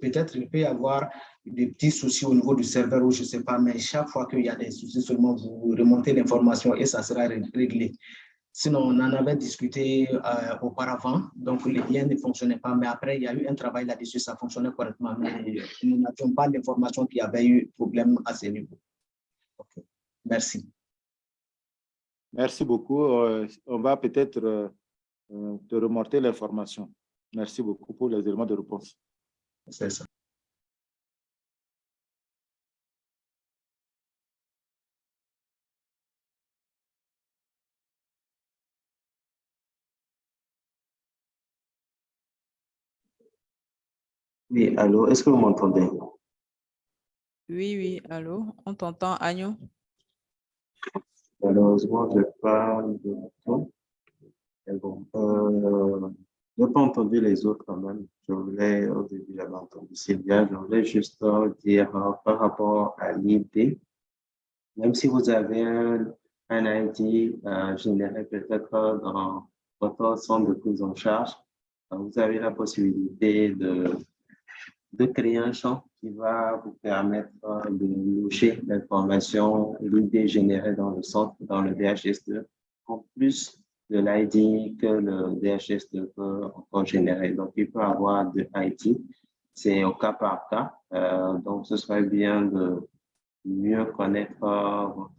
peut-être il peut y avoir des petits soucis au niveau du serveur ou je ne sais pas, mais chaque fois qu'il y a des soucis, seulement vous remontez l'information et ça sera réglé. Sinon, on en avait discuté euh, auparavant, donc les liens ne fonctionnaient pas, mais après, il y a eu un travail là-dessus, ça fonctionnait correctement, mais nous n'avions pas d'information qu'il y avait eu problème à ce niveau. Merci. Merci beaucoup. Euh, on va peut-être euh, te remonter l'information. Merci beaucoup pour les éléments de réponse. C'est ça. Oui, allô, est-ce que vous m'entendez? Oui, oui, allô, on t'entend, Agneau. Malheureusement, je parle de ton. bon, euh, je n'ai pas entendu les autres quand même. Je voulais, au début, j'avais entendu Sylvia, je voulais juste dire euh, par rapport à l'idée, même si vous avez un, un ID euh, généré peut-être dans votre centre de prise en charge, euh, vous avez la possibilité de, de créer un champ qui va vous permettre de loger l'information, l'idée générée dans le centre, dans le DHS2, en plus de l'ID que le DHS2 peut encore générer. Donc, il peut avoir de ID. C'est au cas par cas. Euh, donc, ce serait bien de mieux connaître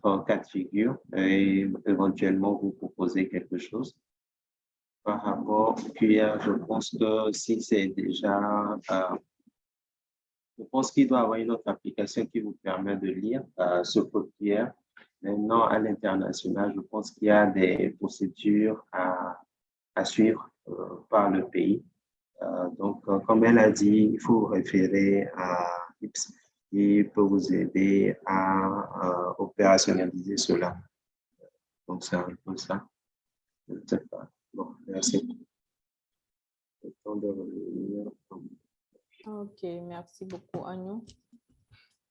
votre cas de figure et éventuellement vous proposer quelque chose. Par rapport QR, je pense que si c'est déjà euh, je pense qu'il doit y avoir une autre application qui vous permet de lire euh, ce code QR. Maintenant, à l'international, je pense qu'il y a des procédures à, suivre euh, par le pays. Euh, donc, comme elle a dit, il faut référer à IPS qui peut vous aider à opérationnaliser cela. Donc, c'est un peu ça. Je ne sais pas. Bon, merci. Le temps de revenir. Ok, merci beaucoup, Agnon.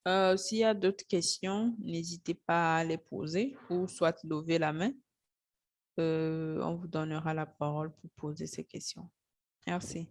Euh, s'il y a d'autres questions, n'hésitez pas à les poser ou soit lever la main. Euh, on vous donnera la parole pour poser ces questions. Merci.